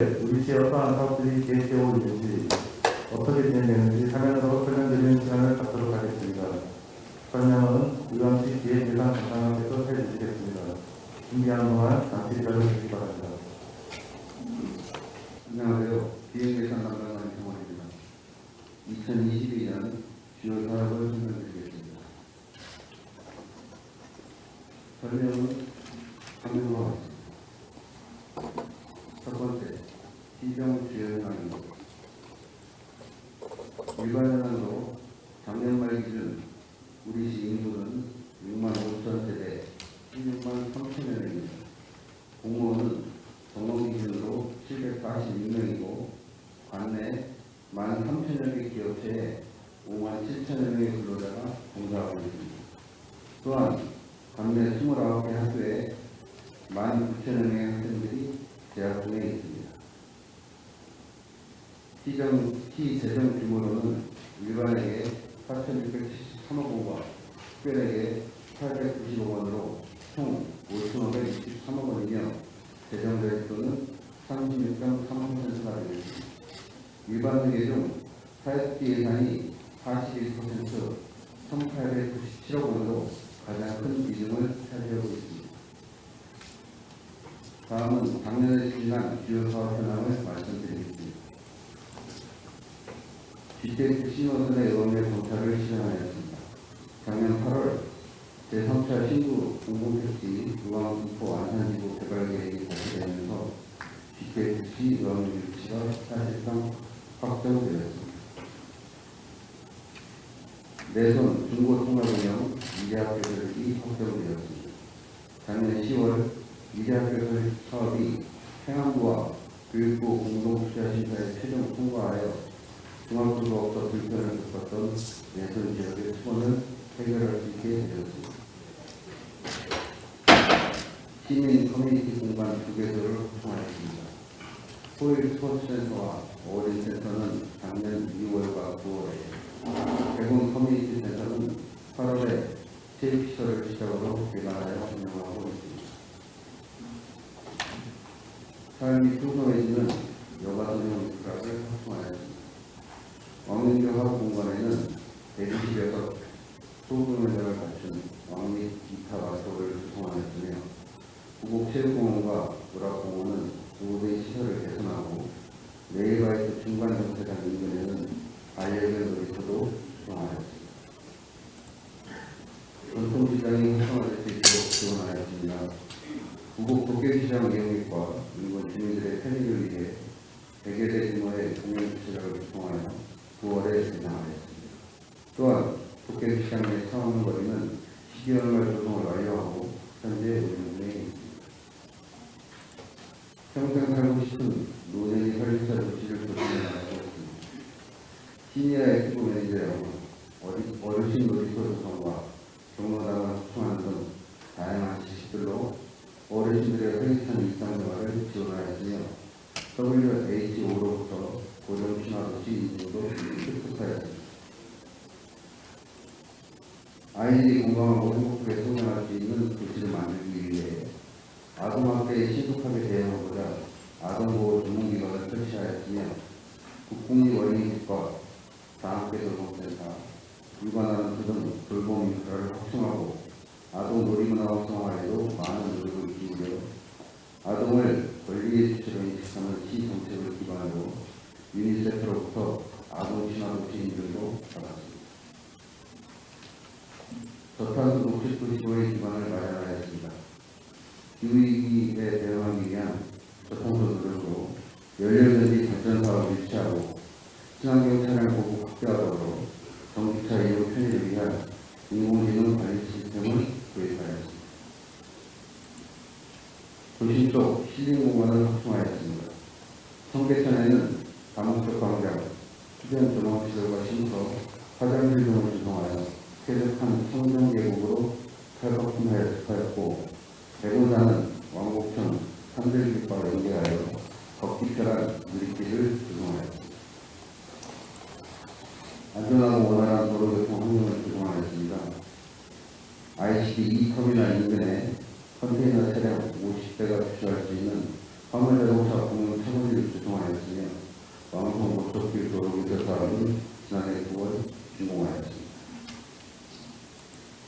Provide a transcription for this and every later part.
우리 시의 어떠한 사업들이 계획되어 있는지 어떻게 진행되는지 화면으로 설명드리는 시간을 갖도록 하겠습니다. 설명은 의왕시 기획예산 담당자께서 해주시겠습니다. 준비하는 동안 잠시 기다려 주시기 바랍니다. 안녕하세요. 기획예산 담당관 김원입니다. 2022년 주요 사업을 설명드리겠습니다. 설명은 화면으로 하겠습니다. 첫 번째, 시정 주요 현황입니다. 일반 현황으로 작년 말 기준 우리 시 인구는 6만 5천 세대 16만 3천 명입니다. 공무원은 정원 기준으로 746명이고 관내 1만 3천여 개 기업체에 5만 7천여 명의 근로자가 종사하고 있습니다. 또한 관내 29개 학교에 1만 9천여 명의 학생들이 재학 중에 있습니다. 시정, 시 재정 규모로는 일반에게 4,673억 원과 특별에게 895억 원으로 총 5,563억 원이며 재정 대입도는 36.3%가 되겠습니다. 일반 회계 중 사회복지 예산이 41% 1,897억 원으로 가장 큰 비중을 차지하고 있습니다. 다음은 작년에 진행한 주요 사업 현황을 말씀드리겠습니다. GTX 신호선의 의원의 정착을 실행하였습니다. 작년 8월 제3차 신구 공공택지 의왕 분포 안산지구 개발 계획이 발표되면서 GTX 의왕 유치가 사실상 확정되었습니다. 내선 중고 통합운영 미래학교 설립이 확정되었습니다. 작년 10월 미래학교 설립 사업이 행안부와 교육부 공동투자심사에 최종 통과하여 중앙수로부터 불편을 겪었던 내선 지역의 수원을 해결할 수 있게 되었습니다. 시민 커뮤니티 공간 두 개소를 확충하였습니다. 호일 스포츠센터와 어린센터는 작년 2월과 9월에, 대군 커뮤니티 센터는 8월에 체육시설을 시작으로 개관하여 운영하고 있습니다. 삶이 풍성해지는 여가선용 인프라를 확충하였습니다. 왕릉교 학 공간에는 대기실에서 소금회장을 갖춘 왕립 기타 마스터를 구성하였으며 구곡체육공원과 문화공원은 두대 시설을 개선하고 레일바이트 중간 정체장 인근에는 반려견 놀이터도 구성하였습니다. 전통시장이 활성화될 수 있도록 지원하였습니다. 구곡 도깨비시장 이용객과 인근 주민들의 편의를 위해 100여 대 규모의 공연 주차장을 구성하여 9월에 개장하였습니다. 또한 도깨비시장 내 차원 거리는 12월 말 조성을 완료하고 현재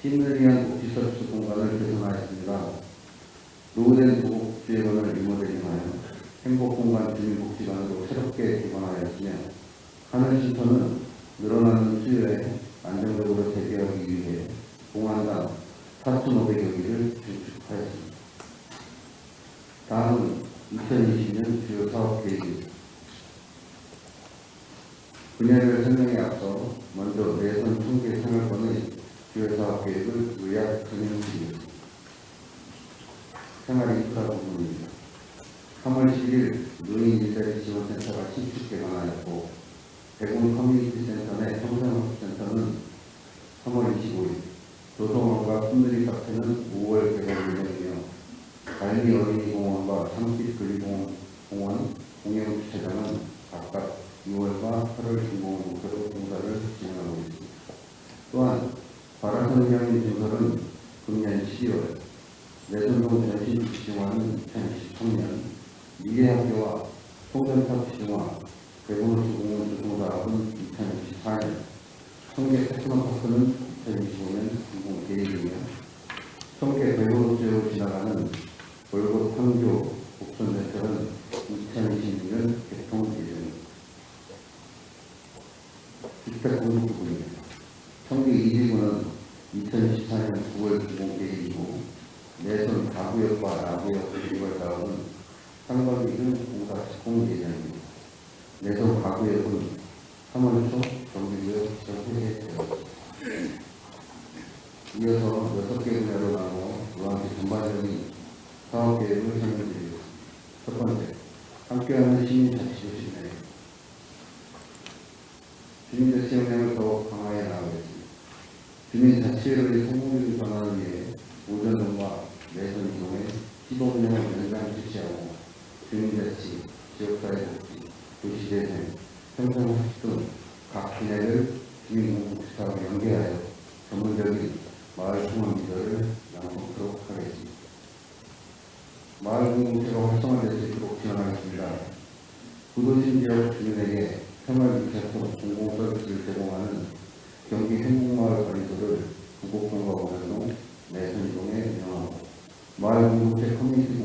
팀을 위한 복지서비스 공간을 개선하였습니다. 노후된 복지원을 리모델링하여 행복공간 주민복지관으로 새롭게 개방하였으며 하늘신터는 늘어나는 수요에 고평과 원활동, 내선동에 운영하고 마을공동체 커뮤니티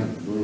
Obrigado.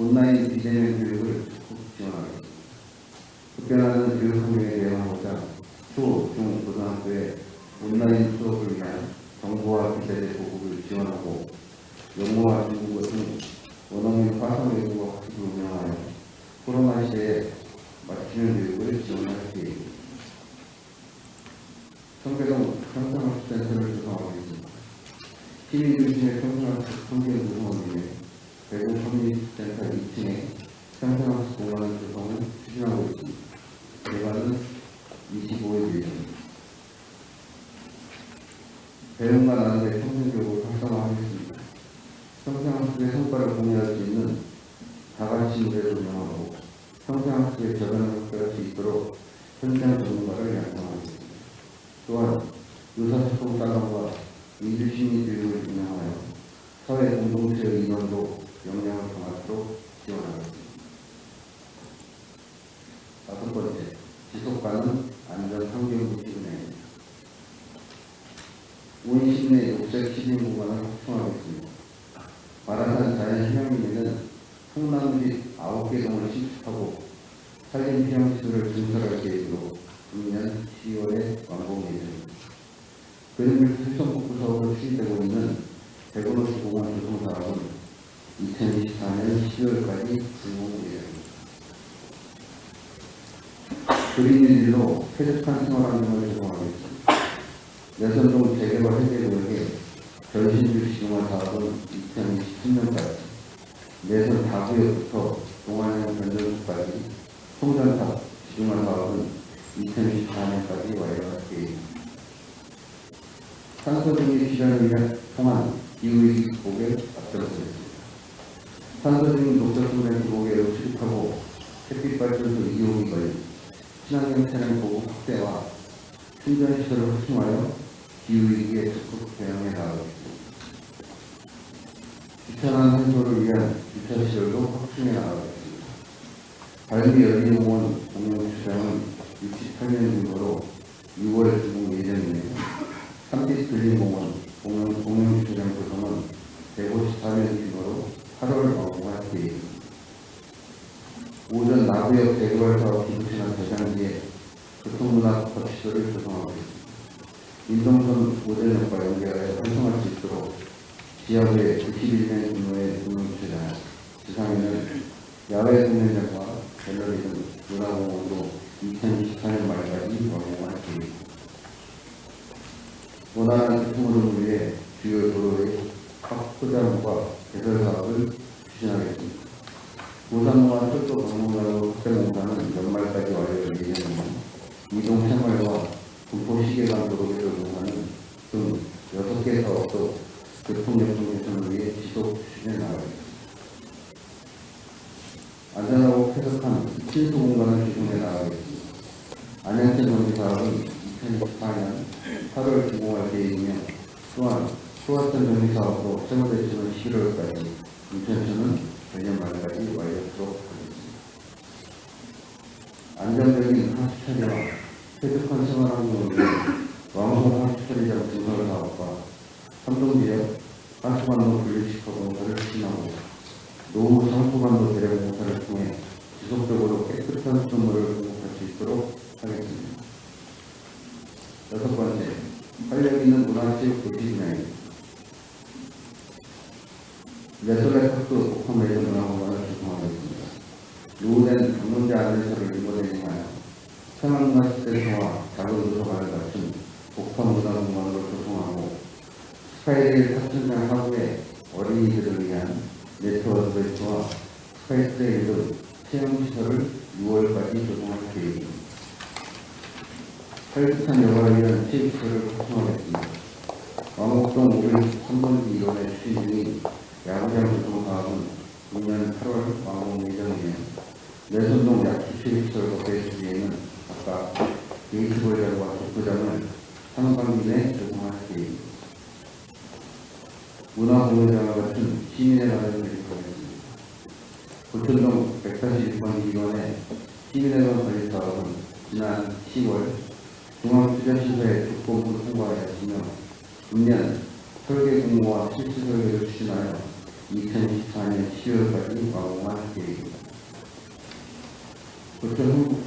온라인 비대면 교육을 적극 지원하겠습니다. 급변하는 교육 환경에 대응하고자 초, 중, 고등학교에 온라인 수업을 위한 정보와 기대의 보급을 지원하고 영어와 중국어 등 원어 및 과성 외국어 학습을 운영하여 코로나 시대에 맞추는 교육을 지원할 계획입니다. 성계동 평상학습센터를 조성하고 있습니다. 시민 중심의 평상학습 성계동 오전 나부역 대구에서 기부시나 대장지에 교통문화 거치소를 조성하고 있습니다. 인동선 모델역과 연계하여 활성할 수 있도록 지역의 91년 규모의 문화주장, 지상에는 야외 공연장과 갤러리 등 문화공원도 2024년 말까지 방영할 계획입니다. 원활한 교통으로 위해 주요 도로의 확보장과 개설 사업을 추진하겠습니다.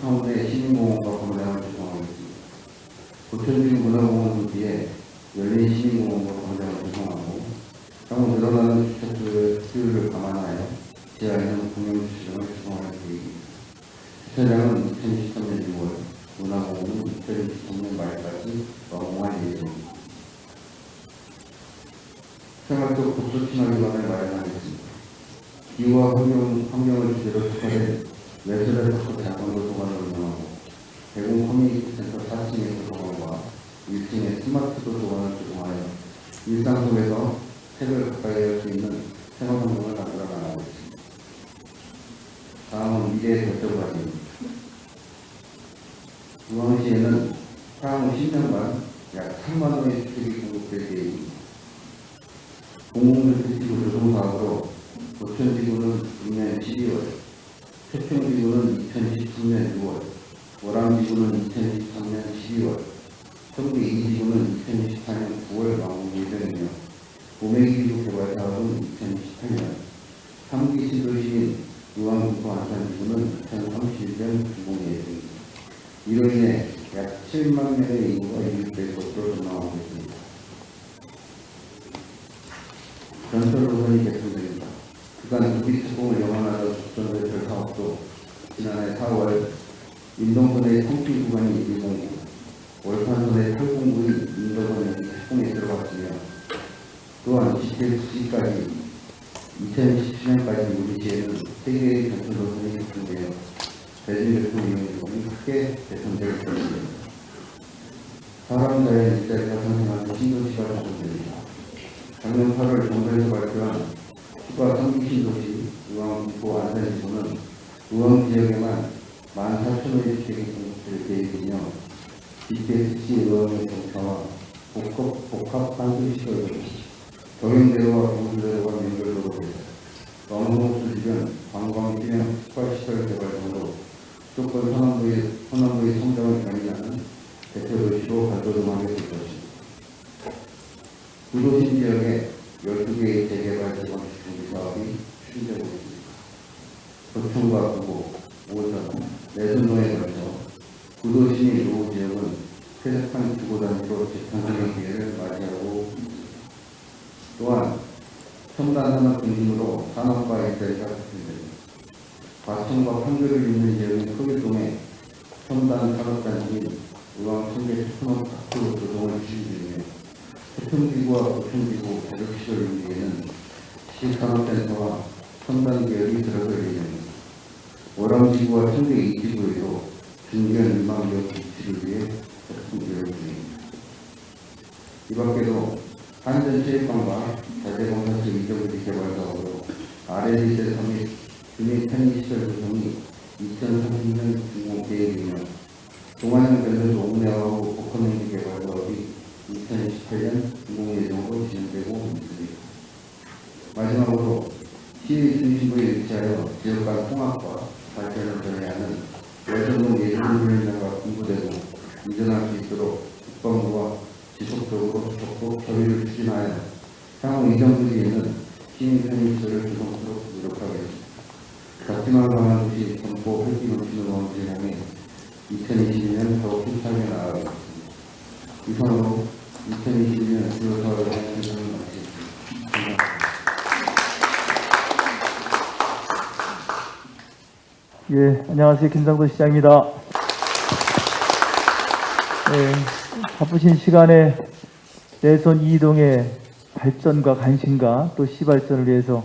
가운데 신인공원과 산업 중심으로 산업과 일자리가 확충됩니다. 과천과 판교를 잇는 지역인 크길동에 첨단 산업단지인 의왕 청계 테크노 파크 조성을 추진 중이며 태평지구와 부천지구 자격시설 위에는 시산업센터와 첨단 계열이 들어설 예정입니다. 월암지구와 청계 2지구에도 중견 일망지역 비치를 위해 작품 계획 중입니다. 이 밖에도 한전체육관과 자재공사체 이정지 개발 사업으로 RL세 서밋 주민 편의시설 구성이 2030년 준공 계획이며 동안형 밸런스 옥내하고 복합행지 개발 사업이 2018년 준공 예정으로 진행되고 있습니다. 마지막으로 시의 중심부에 위치하여 지역 간 통합과 발전을 전해하는 외전동 예술훈련장과 공부되고 이전할 수 있도록 국방부와 지속적으로 적극 협의를 추진하여 향후 이전 분기에는 시민 편의시설을 조성토록 노력하겠습니다. 작지만 강한 도시 점포 활기 넘치는 원지를 향해 2022년 더욱 힘차게 나아가겠습니다. 이상으로 2022년 주요 사업을 진행을 마치겠습니다. 감사합니다. 예, 안녕하세요. 김상도 시장입니다. 예, 바쁘신 시간에 내선 이동의 발전과 관심과 또 시발전을 위해서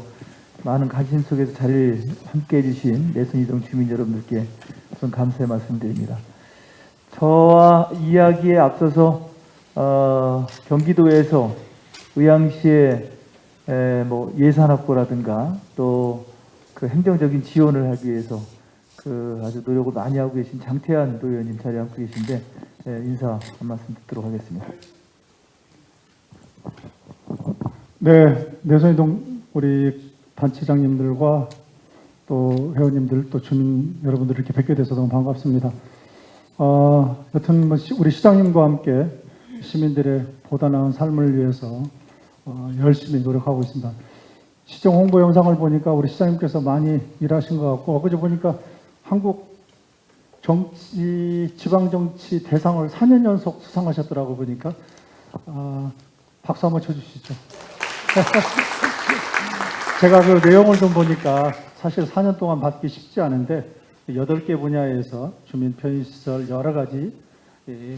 많은 관심 속에서 자리를 함께 해주신 내선 이동 주민 여러분들께 우선 감사의 말씀드립니다. 저와 이야기에 앞서서 어, 경기도에서 의왕시의 에, 뭐 예산 확보라든가 또 그 행정적인 지원을 하기 위해서 그 아주 노력을 많이 하고 계신 장태환 도의원님 자리에 앉고 계신데 예, 인사 한 말씀 듣도록 하겠습니다. 네, 내선이동 우리 단체장님들과 또 회원님들 또 주민 여러분들 이렇게 뵙게 돼서 너무 반갑습니다. 어, 여튼 뭐 시- 우리 시장님과 함께 시민들의 보다 나은 삶을 위해서 어, 열심히 노력하고 있습니다. 시정 홍보 영상을 보니까 우리 시장님께서 많이 일하신 것 같고 엊그제 보니까 한국 정치 지방 정치 대상을 4년 연속 수상하셨더라고 보니까 아, 박수 한번 쳐주시죠. 제가 그 내용을 좀 보니까 사실 4년 동안 받기 쉽지 않은데 8개 분야에서 주민 편의시설 여러 가지 이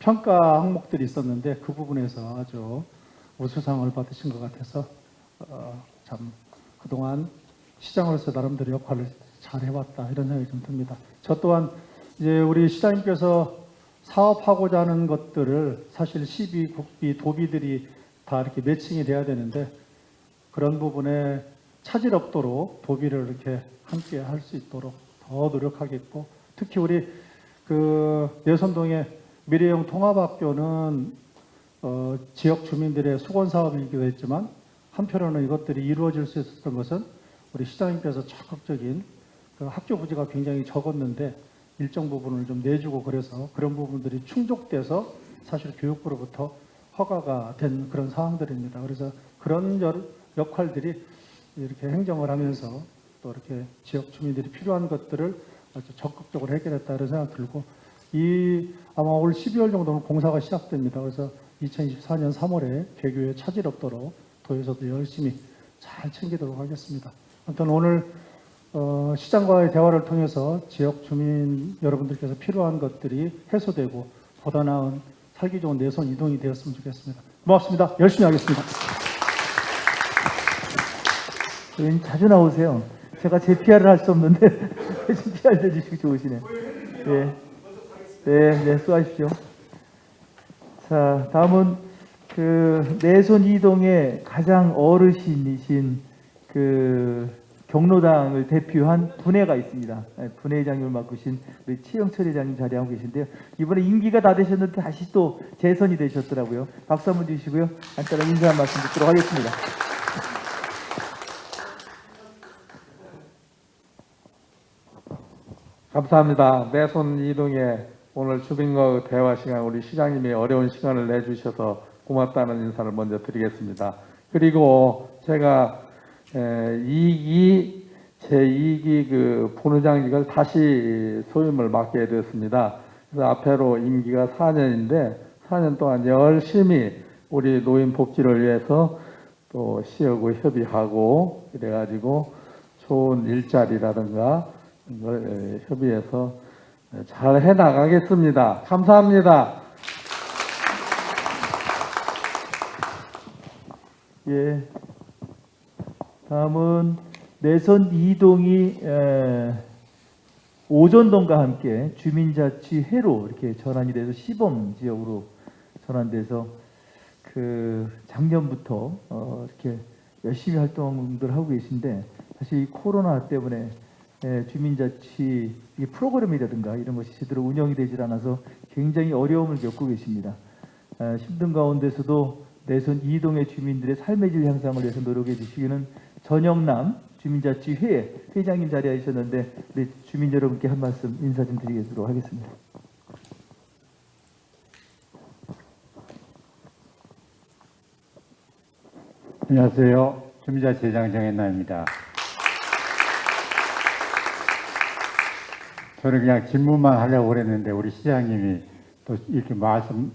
평가 항목들이 있었는데 그 부분에서 아주 우수상을 받으신 것 같아서 어, 참 그동안 시장으로서 나름대로 역할을 잘 해왔다 이런 생각이 좀 듭니다. 저 또한 이제 우리 시장님께서 사업하고자 하는 것들을 사실 시비, 국비, 도비들이 다 이렇게 매칭이 돼야 되는데 그런 부분에 차질 없도록 도비를 이렇게 함께 할 수 있도록 더 노력하겠고 특히 우리 그 내선동의 미래형 통합학교는 어, 지역 주민들의 수건 사업이기도 했지만 한편으로는 이것들이 이루어질 수 있었던 것은 우리 시장님께서 적극적인 그 학교 부지가 굉장히 적었는데 일정 부분을 좀 내주고 그래서 그런 부분들이 충족돼서 사실 교육부로부터 허가가 된 그런 상황들입니다. 그래서 그런 여- 역할들이 이렇게 행정을 하면서 또 이렇게 지역 주민들이 필요한 것들을 아주 적극적으로 해결했다 이런 생각 들고 이 아마 올 12월 정도는 공사가 시작됩니다. 그래서 2024년 3월에 개교에 차질 없도록 도에서도 열심히 잘 챙기도록 하겠습니다. 아무튼 오늘 어, 시장과의 대화를 통해서 지역 주민 여러분들께서 필요한 것들이 해소되고 보다 나은 살기 좋은 내선 이동이 되었으면 좋겠습니다. 고맙습니다. 열심히 하겠습니다. 의원님 자주 나오세요. 제가 제 PR을 할 수 없는데 대신 PR 해주시기 좋으시네. 예. 네, 네, 수고하십시오. 자, 다음은 그 내손 이동의 가장 어르신이신 그 경로당을 대표한 분회가 있습니다. 예, 분회장님을 맡으신 우리 치영철 회장님 자리하고 계신데요. 이번에 임기가 다 되셨는데 다시 또 재선이 되셨더라고요. 박수 한번 주시고요. 간단한 인사 한 말씀 듣도록 하겠습니다. 감사합니다. 내손 이동에 오늘 주민과의 대화 시간 우리 시장님이 어려운 시간을 내주셔서 고맙다는 인사를 먼저 드리겠습니다. 그리고 제가 에, 이, 이 제2기 그 본의장직을 다시 소임을 맡게 되었습니다. 그래서 앞으로 임기가 4년인데 4년 동안 열심히 우리 노인 복지를 위해서 또 시하고 협의하고 그래가지고 좋은 일자리라든가 이걸 협의해서 잘 해나가겠습니다. 감사합니다. 예. 다음은 내선 이동이 에, 오전동과 함께 주민자치회로 이렇게 전환이 돼서 시범 지역으로 전환돼서 그 작년부터 어, 이렇게 열심히 활동들 하고 계신데 사실 이 코로나 때문에 에, 주민자치 이 프로그램이라든가 이런 것이 제대로 운영이 되질 않아서 굉장히 어려움을 겪고 계십니다. 에, 힘든 가운데서도 내선 이동의 주민들의 삶의 질 향상을 위해서 노력해 주시기는 전영남 주민자치회 회장님 자리에 있었는데 우리 주민 여러분께 한 말씀 인사 좀 드리도록 하겠습니다. 안녕하세요. 주민자치회장 정현남입니다. 저는 그냥 질문만 하려고 그랬는데 우리 시장님이 또 이렇게 말씀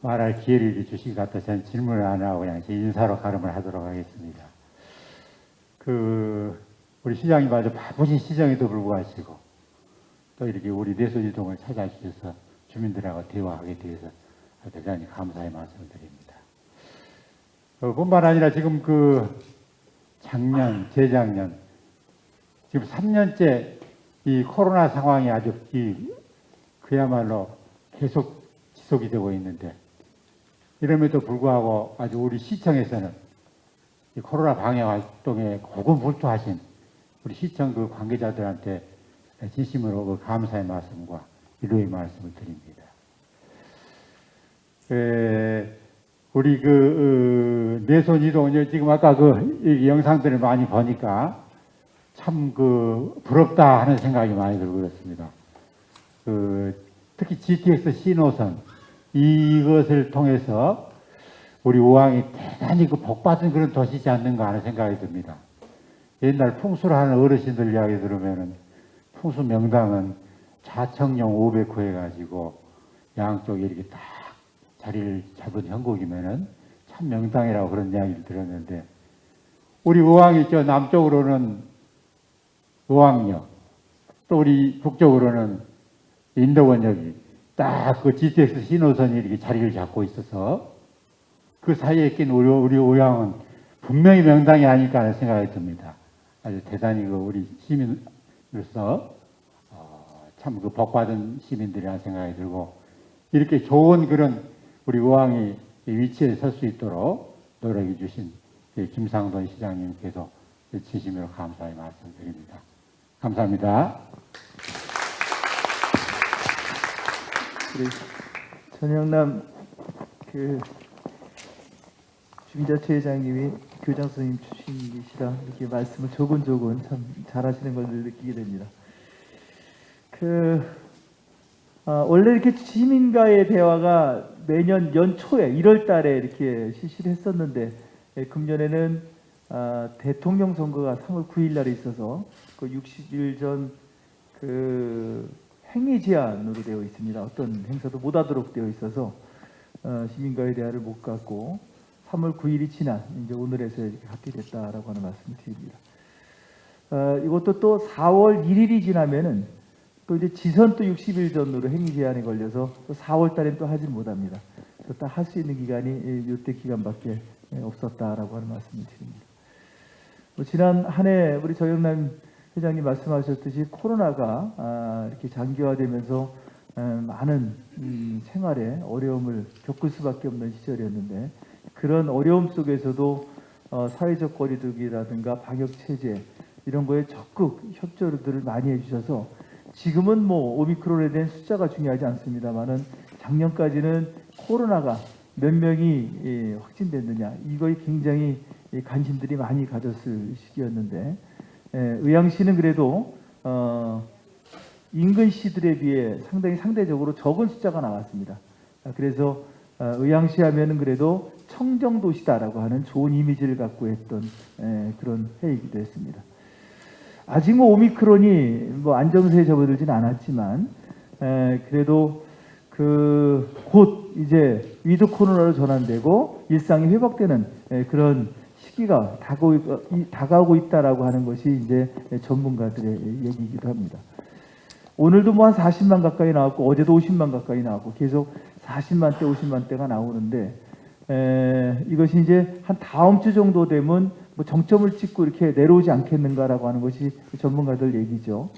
말할 기회를 주신 것 같아서 저는 질문을 안 하고 그냥 제 인사로 가름을 하도록 하겠습니다. 그 우리 시장님 아주 바쁘신 시장에도 불구하시고 또 이렇게 우리 내소지동을 찾아주셔서 주민들하고 대화하게 되어서 대단히 감사의 말씀을 드립니다. 어, 뿐만 아니라 지금 그 작년, 재작년, 지금 3년째 이 코로나 상황이 아주 이 그야말로 계속 지속이 되고 있는데 이럼에도 불구하고 아주 우리 시청에서는 이 코로나 방역 활동에 고군분투하신 우리 시청 그 관계자들한테 진심으로 그 감사의 말씀과 위로의 말씀을 드립니다. 에, 우리 그 어, 내손 이동 지금 아까 그이 영상들을 많이 보니까 참 그 부럽다 하는 생각이 많이 들고 그렇습니다. 그 특히 GTX 신호선 이것을 통해서 우리 우왕이 대단히 그 복받은 그런 도시지 않는가 하는 생각이 듭니다. 옛날 풍수를 하는 어르신들 이야기 들으면은 풍수 명당은 좌청령 500호 해가지고 양쪽에 이렇게 딱 자리를 잡은 형국이면은 참 명당이라고 그런 이야기를 들었는데 우리 의왕이 저 남쪽으로는 의왕역 또 우리 북쪽으로는 인도원역이 딱 그 GTX 신호선이 이렇게 자리를 잡고 있어서 그 사이에 낀 우리, 우리 의왕은 분명히 명당이 아닐까 하는 생각이 듭니다. 아주 대단히 그 우리 시민으로서 어, 참그 복받은 시민들이라는 생각이 들고 이렇게 좋은 그런 우리 의왕이 이 위치에 설 수 있도록 노력해 주신 이 김상돈 시장님께도 진심으로 감사의 말씀드립니다. 감사합니다. 우리 전영남 그 주민자치회장님이 교장 선생님 출신이시라 이렇게 말씀을 조곤조곤 참 잘하시는 걸늘 느끼게 됩니다. 그 아, 원래 이렇게 시민과의 대화가 매년 연초에 1월 달에 이렇게 실시를 했었는데 예, 금년에는 아, 대통령 선거가 3월 9일 날에 있어서 그 60일 전 그 행위 제한으로 되어 있습니다. 어떤 행사도 못 하도록 되어 있어서 어, 시민과의 대화를 못 갖고 3월 9일이 지난 이제 오늘에서 이렇게 갖게 됐다라고 하는 말씀을 드립니다. 어, 이것도 또 4월 1일이 지나면은 또 이제 지선 또 60일 전으로 행위 제한에 걸려서 또 4월 달엔 또 하지 못합니다. 딱할 수 있는 기간이 이때 기간밖에 없었다라고 하는 말씀을 드립니다. 뭐 지난 한 해 우리 정영남 회장님 말씀하셨듯이 코로나가 아, 이렇게 장기화되면서 음, 많은 음, 생활에 어려움을 겪을 수밖에 없는 시절이었는데 그런 어려움 속에서도 어, 사회적 거리두기라든가 방역 체제 이런 거에 적극 협조들을 많이 해주셔서 지금은 뭐 오미크론에 대한 숫자가 중요하지 않습니다만은 작년까지는 코로나가 몇 명이 예, 확진됐느냐 이거에 굉장히 예, 관심들이 많이 가졌을 시기였는데 예, 의왕시는 그래도 어, 인근 시들에 비해 상당히 상대적으로 적은 숫자가 나왔습니다. 아, 그래서 어, 의왕시 하면은 그래도 청정도시다라고 하는 좋은 이미지를 갖고 했던 에, 그런 회의이기도 했습니다. 아직 뭐 오미크론이 뭐 안정세에 접어들지는 않았지만 에, 그래도 그 곧 이제 위드 코로나로 전환되고 일상이 회복되는 에, 그런 시기가 다가오고, 이- 다가오고 있다라고 하는 것이 이제 전문가들의 얘기이기도 합니다. 오늘도 뭐 한 40만 가까이 나왔고 어제도 50만 가까이 나왔고 계속 40만 대, 50만 대가 나오는데 에, 이것이 이제 한 다음 주 정도 되면 뭐 정점을 찍고 이렇게 내려오지 않겠는가라고 하는 것이 전문가들 얘기죠.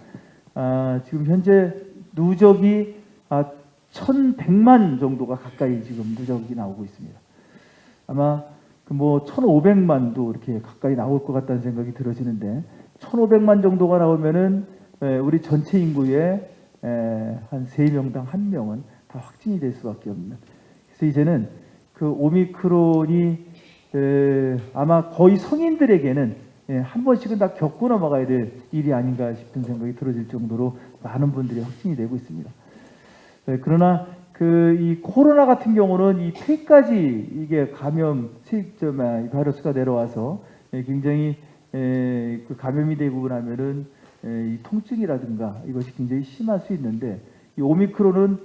아, 지금 현재 누적이 아, 1,100만 정도가 가까이 지금 누적이 나오고 있습니다. 아마 그뭐 1,500만도 이렇게 가까이 나올 것 같다는 생각이 들어지는데 1,500만 정도가 나오면은 에, 우리 전체 인구의 에, 한 3명당 1명은 다 확진이 될 수밖에 없는. 그래서 이제는 그 오미크론이 에, 아마 거의 성인들에게는 예, 한 번씩은 다 겪고 넘어가야 될 일이 아닌가 싶은 생각이 들어질 정도로 많은 분들이 확진이 되고 있습니다. 예, 그러나 그 이 코로나 같은 경우는 이 폐까지 이게 감염 세점 이 바이러스가 내려와서 예, 굉장히 에, 그 감염이 되고 나면은 에, 이 통증이라든가 이것이 굉장히 심할 수 있는데 이 오미크론은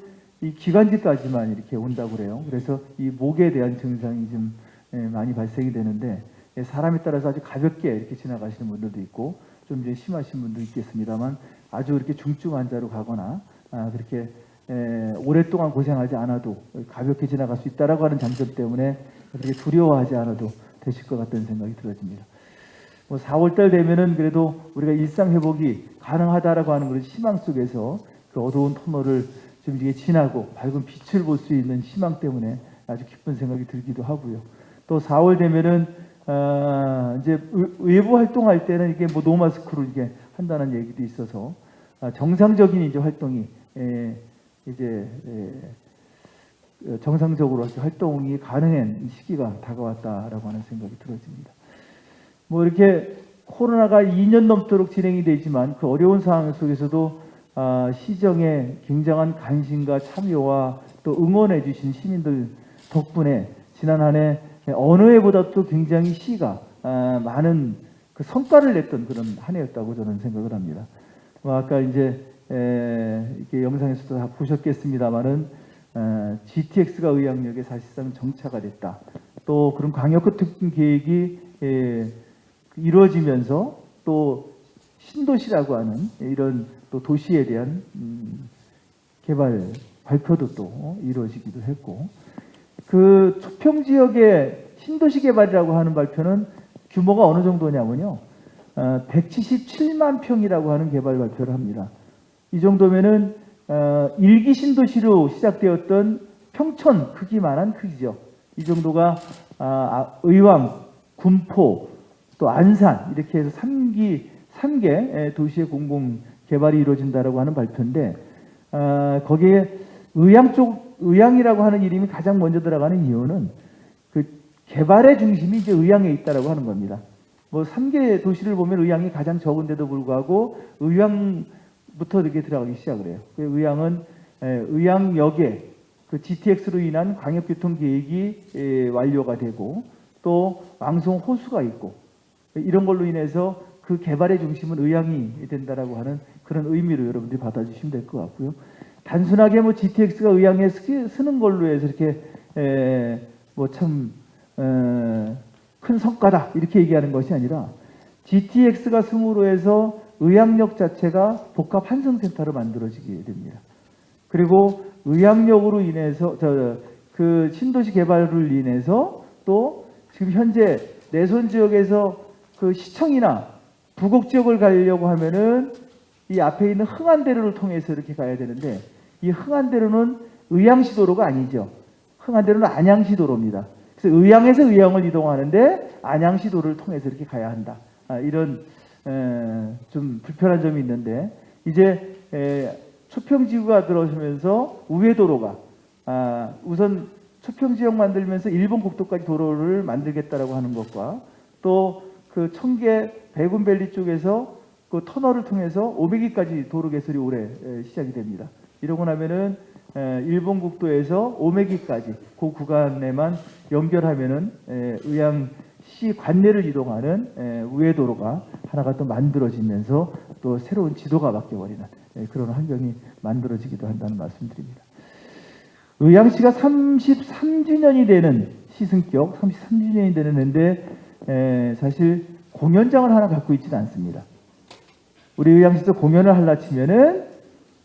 이 기관지까지만 이렇게 온다고 그래요. 그래서 이 목에 대한 증상이 좀 에, 많이 발생이 되는데 예, 사람에 따라서 아주 가볍게 이렇게 지나가시는 분들도 있고 좀 이제 심하신 분도 있겠습니다만 아주 이렇게 중증 환자로 가거나 아, 그렇게 에, 오랫동안 고생하지 않아도 가볍게 지나갈 수 있다라고 하는 장점 때문에 그렇게 두려워하지 않아도 되실 것 같다는 생각이 들어집니다. 뭐 4월달 되면은 그래도 우리가 일상 회복이 가능하다라고 하는 그런 희망 속에서 그 어두운 터널을 좀 이게 지나고 밝은 빛을 볼 수 있는 희망 때문에 아주 기쁜 생각이 들기도 하고요. 또 4월 되면은 아, 이제 외- 외부 활동할 때는 이게 뭐 노마스크로 이게 한다는 얘기도 있어서 아, 정상적인 이제 활동이 에, 이제 에, 어, 정상적으로 활동이 가능한 시기가 다가왔다라고 하는 생각이 들어집니다. 뭐 이렇게 코로나가 2년 넘도록 진행이 되지만 그 어려운 상황 속에서도 아, 시정에 굉장한 관심과 참여와 또 응원해 주신 시민들 덕분에 지난 한 해 어느 해보다도 굉장히 시가 아, 많은 그 성과를 냈던 그런 한 해였다고 저는 생각을 합니다. 뭐 아까 이제 에, 이렇게 영상에서도 다 보셨겠습니다만은 어, GTX가 의학역에 사실상 정차가 됐다. 또 그런 광역급 특징 계획이 에, 이루어지면서 또 신도시라고 하는 이런 또 도시에 대한 음, 개발 발표도 또 이루어지기도 했고 그 초평 지역의 신도시 개발이라고 하는 발표는 규모가 어느 정도냐면요. 어, 177만 평이라고 하는 개발 발표를 합니다. 이 정도면은 어, 일기 신도시로 시작되었던 평촌 크기만한 크기죠. 이 정도가 아, 아, 의왕, 군포, 또 안산 이렇게 해서 3기 3개 도시의 공공 개발이 이루어진다라고 하는 발표인데 아, 거기에 의향 쪽 의향이라고 하는 이름이 가장 먼저 들어가는 이유는 그 개발의 중심이 이제 의향에 있다라고 하는 겁니다. 뭐 3개 도시를 보면 의향이 가장 적은데도 불구하고 의향부터 이렇게 들어가기 시작을 해요. 그 의향은 에, 의향역에 그 GTX로 인한 광역교통 계획이 에, 완료가 되고 또 왕송 호수가 있고 이런 걸로 인해서 그 개발의 중심은 의향이 된다라고 하는 그런 의미로 여러분들이 받아주시면 될 것 같고요. 단순하게 뭐 GTX가 의향에 쓰- 쓰는 걸로 해서 이렇게 뭐참 큰 성과다 이렇게 얘기하는 것이 아니라 GTX가 스무로 해서 의향역 자체가 복합 환승센터로 만들어지게 됩니다. 그리고 의향역으로 인해서 저 그 신도시 개발을 인해서 또 지금 현재 내손 지역에서 그 시청이나 부곡 지역을 가려고 하면은 이 앞에 있는 흥안대로를 통해서 이렇게 가야 되는데 이 흥안대로는 의향시도로가 아니죠. 흥안대로는 안양시 도로입니다. 그래서 의향에서 의향을 이동하는데 안양시도를 통해서 이렇게 가야 한다. 아, 이런 에, 좀 불편한 점이 있는데 이제 에, 초평지구가 들어오면서 우회도로가 아, 우선 초평지역 만들면서 일본 국도까지 도로를 만들겠다라고 하는 것과 또 그 청계 백운밸리 쪽에서 그 터널을 통해서 500기까지 도로 개설이 올해 에, 시작이 됩니다. 이러고 나면은 에, 일본 국도에서 500기까지 그 구간에만 연결하면은 에, 의향 시 관내를 이동하는 에, 우회도로가 하나가 또 만들어지면서 또 새로운 지도가 바뀌어버리는 에, 그런 환경이 만들어지기도 한다는 말씀드립니다. 의왕시가 33주년이 되는 시승격 33주년이 되는 에, 사실 공연장을 하나 갖고 있지는 않습니다. 우리 의왕시에서 공연을 하려 치면은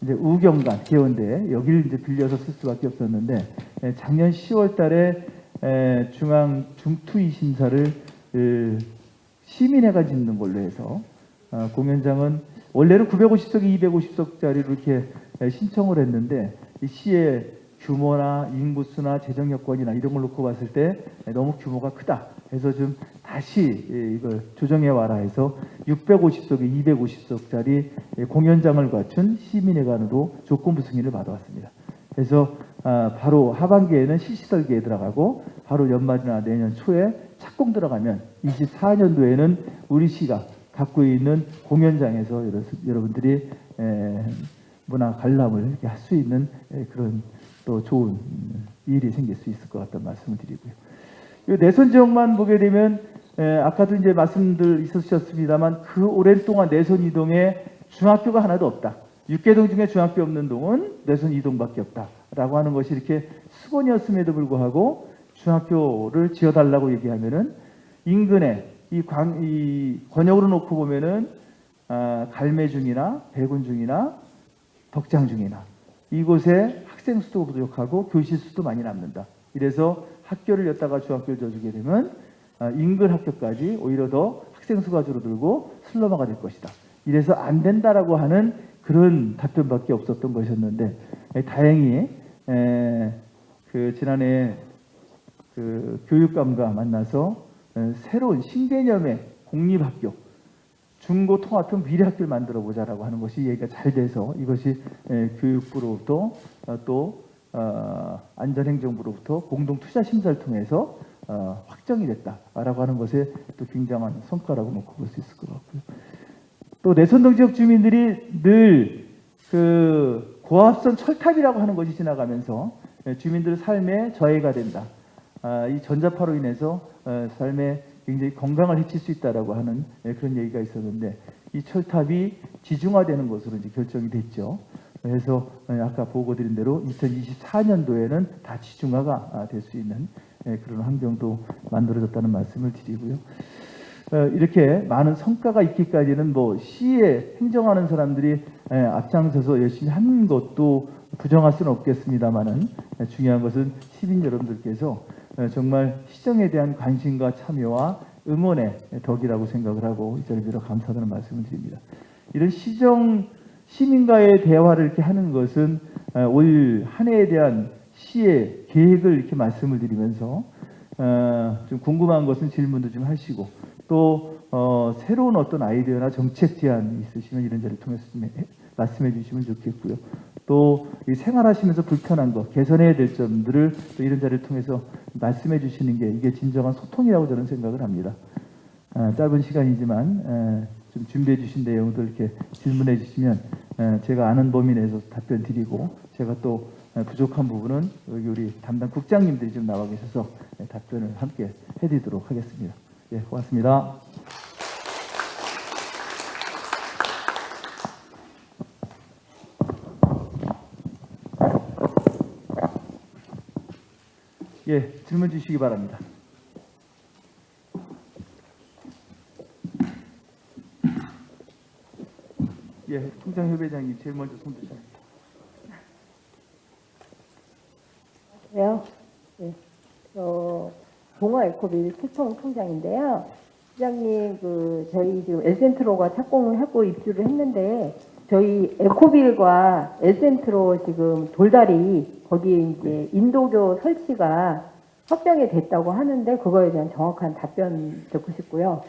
이제 우경관 개원대 여기를 이제 빌려서 쓸 수밖에 없었는데 에, 작년 10월달에 에, 중앙 중투위 심사를 그, 시민회가 짓는 걸로 해서 어, 공연장은 원래는 950석이 250석짜리로 이렇게 에, 신청을 했는데 이 시의 규모나 인구수나 재정 여건이나 이런 걸 놓고 봤을 때 너무 규모가 크다. 해서 좀 다시 예, 이걸 조정해 와라 해서 650석에 250석짜리 예, 공연장을 갖춘 시민회관으로 조건부 승인을 받아왔습니다. 그래서 아, 바로 하반기에는 실시설계에 들어가고 바로 연말이나 내년 초에 착공 들어가면 24년도에는 우리 시가 갖고 있는 공연장에서 여러- 여러분들이 에, 문화 관람을 할 수 있는 에, 그런 또 좋은 음, 일이 생길 수 있을 것 같다는 말씀을 드리고요. 이 내선 지역만 보게 되면 에, 아까도 이제 말씀들 있으셨습니다만 그 오랜 동안 내선 이동에 중학교가 하나도 없다. 육계동 중에 중학교 없는 동은 내선 이동밖에 없다라고 하는 것이 이렇게 수건이었음에도 불구하고 중학교를 지어달라고 얘기하면은 인근에 이, 광, 이 권역으로 놓고 보면은 아, 갈매중이나 백운중이나 덕장중이나 이곳에 학생 수도 부족하고 교실 수도 많이 남는다. 이래서 학교를 였다가 중학교를 져주게 되면 아, 인근 학교까지 오히려 더 학생 수가 줄어들고 슬럼화가 될 것이다. 이래서 안 된다라고 하는 그런 답변밖에 없었던 것이었는데 에, 다행히 에, 그 지난해 그 교육감과 만나서 에, 새로운 신개념의 공립학교 중고 통합형 미래학교를 만들어 보자라고 하는 것이 얘기가 잘 돼서 이것이 에, 교육부로부터 어, 또 어, 안전행정부로부터 공동 투자 심사를 통해서 어, 확정이 됐다라고 하는 것에 또 굉장한 성과라고 놓고 볼 수 있을 것 같고요. 또 내선동 지역 주민들이 늘 그 고압선 철탑이라고 하는 것이 지나가면서 예, 주민들의 삶에 저해가 된다. 아, 이 전자파로 인해서 어, 삶에 굉장히 건강을 해칠 수 있다라고 하는 예, 그런 얘기가 있었는데 이 철탑이 지중화되는 것으로 이제 결정이 됐죠. 그래서 예, 아까 보고 드린 대로 2024년도에는 다 지중화가 될 수 있는 예, 그런 환경도 만들어졌다는 말씀을 드리고요. 어, 이렇게 많은 성과가 있기까지는 뭐 시에 행정하는 사람들이 에, 앞장서서 열심히 하는 것도 부정할 수는 없겠습니다만은 에, 중요한 것은 시민 여러분들께서 에, 정말 시정에 대한 관심과 참여와 응원의 덕이라고 생각을 하고 이 자리에 감사하다는 말씀을 드립니다. 이런 시정 시민과의 대화를 이렇게 하는 것은 에, 올한 해에 대한 시의 계획을 이렇게 말씀을 드리면서 어, 좀 궁금한 것은 질문도 좀 하시고 또 어, 새로운 어떤 아이디어나 정책 제안이 있으시면 이런 자리를 통해서 말씀해 주시면 좋겠고요. 또이 생활하시면서 불편한 것, 개선해야 될 점들을 또 이런 자리를 통해서 말씀해 주시는 게 이게 진정한 소통이라고 저는 생각을 합니다. 아, 짧은 시간이지만 에, 좀 준비해 주신 내용들 이렇게 질문해 주시면 에, 제가 아는 범위 내에서 답변 드리고 제가 또 에, 부족한 부분은 여기 우리 담당 국장님들이 좀 나와 계셔서 에, 답변을 함께 해드리도록 하겠습니다. 예, 고맙습니다. 예, 질문 주시기 바랍니다. 예, 통장협회장님 제일 먼저 손 드세요. 안녕하세요. 네. 어, 동아 에코빌 최청 통장인데요. 시장님, 그, 저희 지금 엘센트로가 착공을 하고 입주를 했는데, 저희 에코빌과 엘센트로 지금 돌다리, 거기에 이제 인도교 설치가 확정이 됐다고 하는데, 그거에 대한 정확한 답변 듣고 싶고요.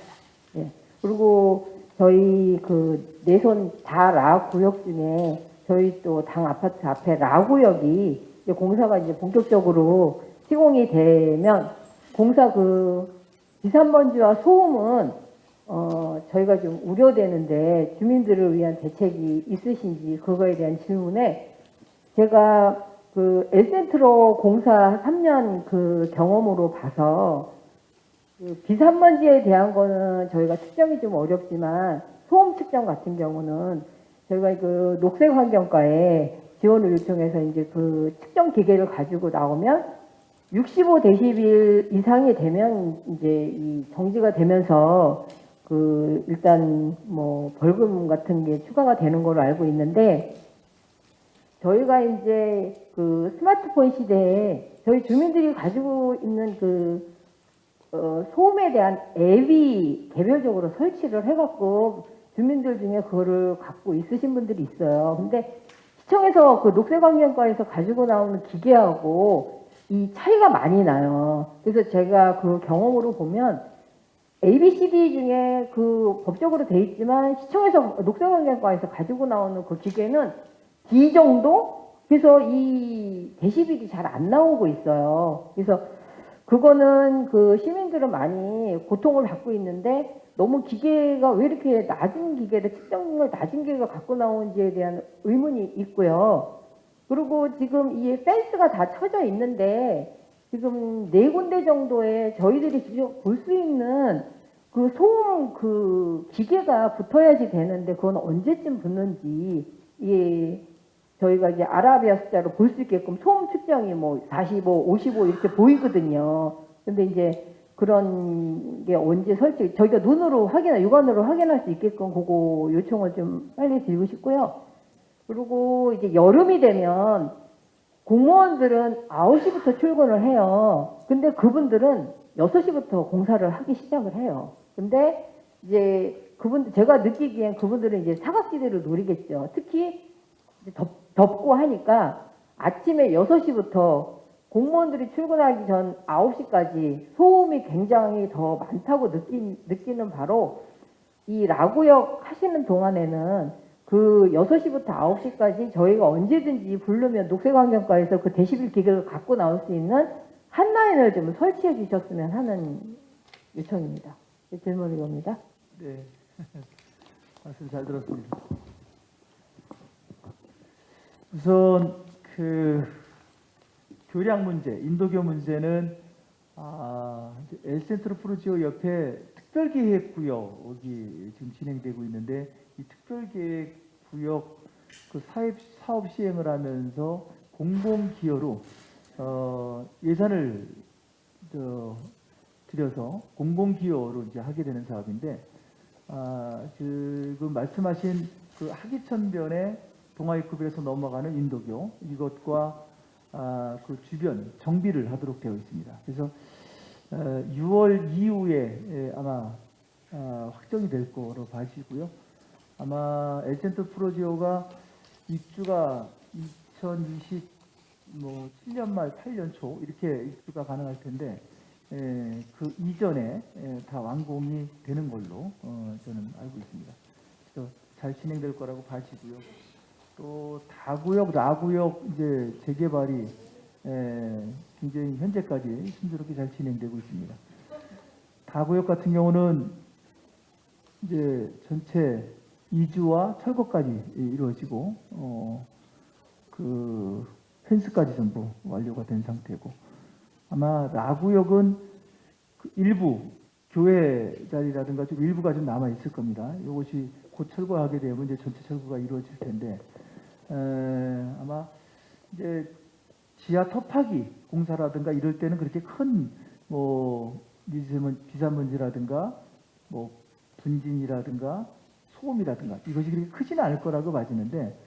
예. 그리고 저희 그 내손 다 라 구역 중에 저희 또 당 아파트 앞에 라 구역이 이제 공사가 이제 본격적으로 시공이 되면 공사 그 지산먼지와 소음은 어 저희가 좀 우려되는데 주민들을 위한 대책이 있으신지 그거에 대한 질문에 제가 그 엘센트로 공사 3년 그 경험으로 봐서 그 비산먼지에 대한 거는 저희가 측정이 좀 어렵지만 소음 측정 같은 경우는 저희가 그 녹색 환경과에 지원을 요청해서 이제 그 측정 기계를 가지고 나오면 65 데시벨 이상이 되면 이제 이 정지가 되면서 그 일단 뭐 벌금 같은 게 추가가 되는 걸로 알고 있는데 저희가 이제 그 스마트폰 시대에 저희 주민들이 가지고 있는 그 어, 소음에 대한 앱이 개별적으로 설치를 해갖고 주민들 중에 그거를 갖고 있으신 분들이 있어요. 근데 시청에서 그 녹색환경과에서 가지고 나오는 기계하고 이 차이가 많이 나요. 그래서 제가 그 경험으로 보면 ABCD 중에 그 법적으로 돼 있지만 시청에서 녹색환경과에서 가지고 나오는 그 기계는 D 정도? 그래서 이 데시벨이 잘 안 나오고 있어요. 그래서 그거는 그 시민들은 많이 고통을 받고 있는데 너무 기계가 왜 이렇게 낮은 기계를 측정을 낮은 기계가 갖고 나오는지에 대한 의문이 있고요. 그리고 지금 이 펜스가 다 쳐져 있는데 지금 네 군데 정도에 저희들이 직접 볼 수 있는 그 소음 그 기계가 붙어야지 되는데 그건 언제쯤 붙는지 예 저희가 이제 아라비아 숫자로 볼 수 있게끔 소음 측정이 뭐 45, 55 이렇게 보이거든요. 근데 이제 그런 게 언제 설치, 저희가 눈으로 확인, 육안으로 확인할 수 있게끔 그거 요청을 좀 빨리 드리고 싶고요. 그리고 이제 여름이 되면 공무원들은 9시부터 출근을 해요. 근데 그분들은 6시부터 공사를 하기 시작을 해요. 근데 이제 그분 제가 느끼기엔 그분들은 이제 사각지대를 노리겠죠. 특히 덥, 덥고 하니까 아침에 6시부터 공무원들이 출근하기 전 9시까지 소음이 굉장히 더 많다고 느끼, 느끼는 바로 이 라구역 하시는 동안에는 그 6시부터 9시까지 저희가 언제든지 부르면 녹색환경과에서 그 데시벨 기계를 갖고 나올 수 있는 한 라인을 좀 설치해 주셨으면 하는 요청입니다. 네, 질문 이겁니다. 네. 말씀 잘 들었습니다. 우선 그 교량 문제, 인도교 문제는 아, 엘센트로 프로지오 옆에 특별계획 구역이 지금 진행되고 있는데 이 특별계획 구역 그 사업, 사업 시행을 하면서 공공 기여로 어, 예산을 저, 들여서 공공 기여로 이제 하게 되는 사업인데 아, 지금 말씀하신 그 하기천변의 동아입구비에서 넘어가는 인도교 이것과 아, 그 주변 정비를 하도록 되어 있습니다. 그래서 어, 6월 이후에 예, 아마 아, 확정이 될 거로 봐지고요. 아마 엘센트 프로지오가 입주가 2020뭐 7년 말 8년 초 이렇게 입주가 가능할 텐데 예, 그 이전에 예, 다 완공이 되는 걸로 어, 저는 알고 있습니다. 그래서 잘 진행될 거라고 봐지고요. 또 다구역, 나구역 이제 재개발이 예, 굉장히 현재까지 순조롭게 잘 진행되고 있습니다. 다구역 같은 경우는 이제 전체 이주와 철거까지 이루어지고 어, 그 펜스까지 전부 완료가 된 상태고 아마 나구역은 그 일부 교회 자리라든가 좀 일부가 좀 남아 있을 겁니다. 이것이 곧 철거하게 되면 이제 전체 철거가 이루어질 텐데 에, 아마 이제 지하 터파기 공사라든가 이럴 때는 그렇게 큰뭐 비산먼지라든가 뭐 분진이라든가 소음이라든가 이것이 그렇게 크지는 않을 거라고 봐지는데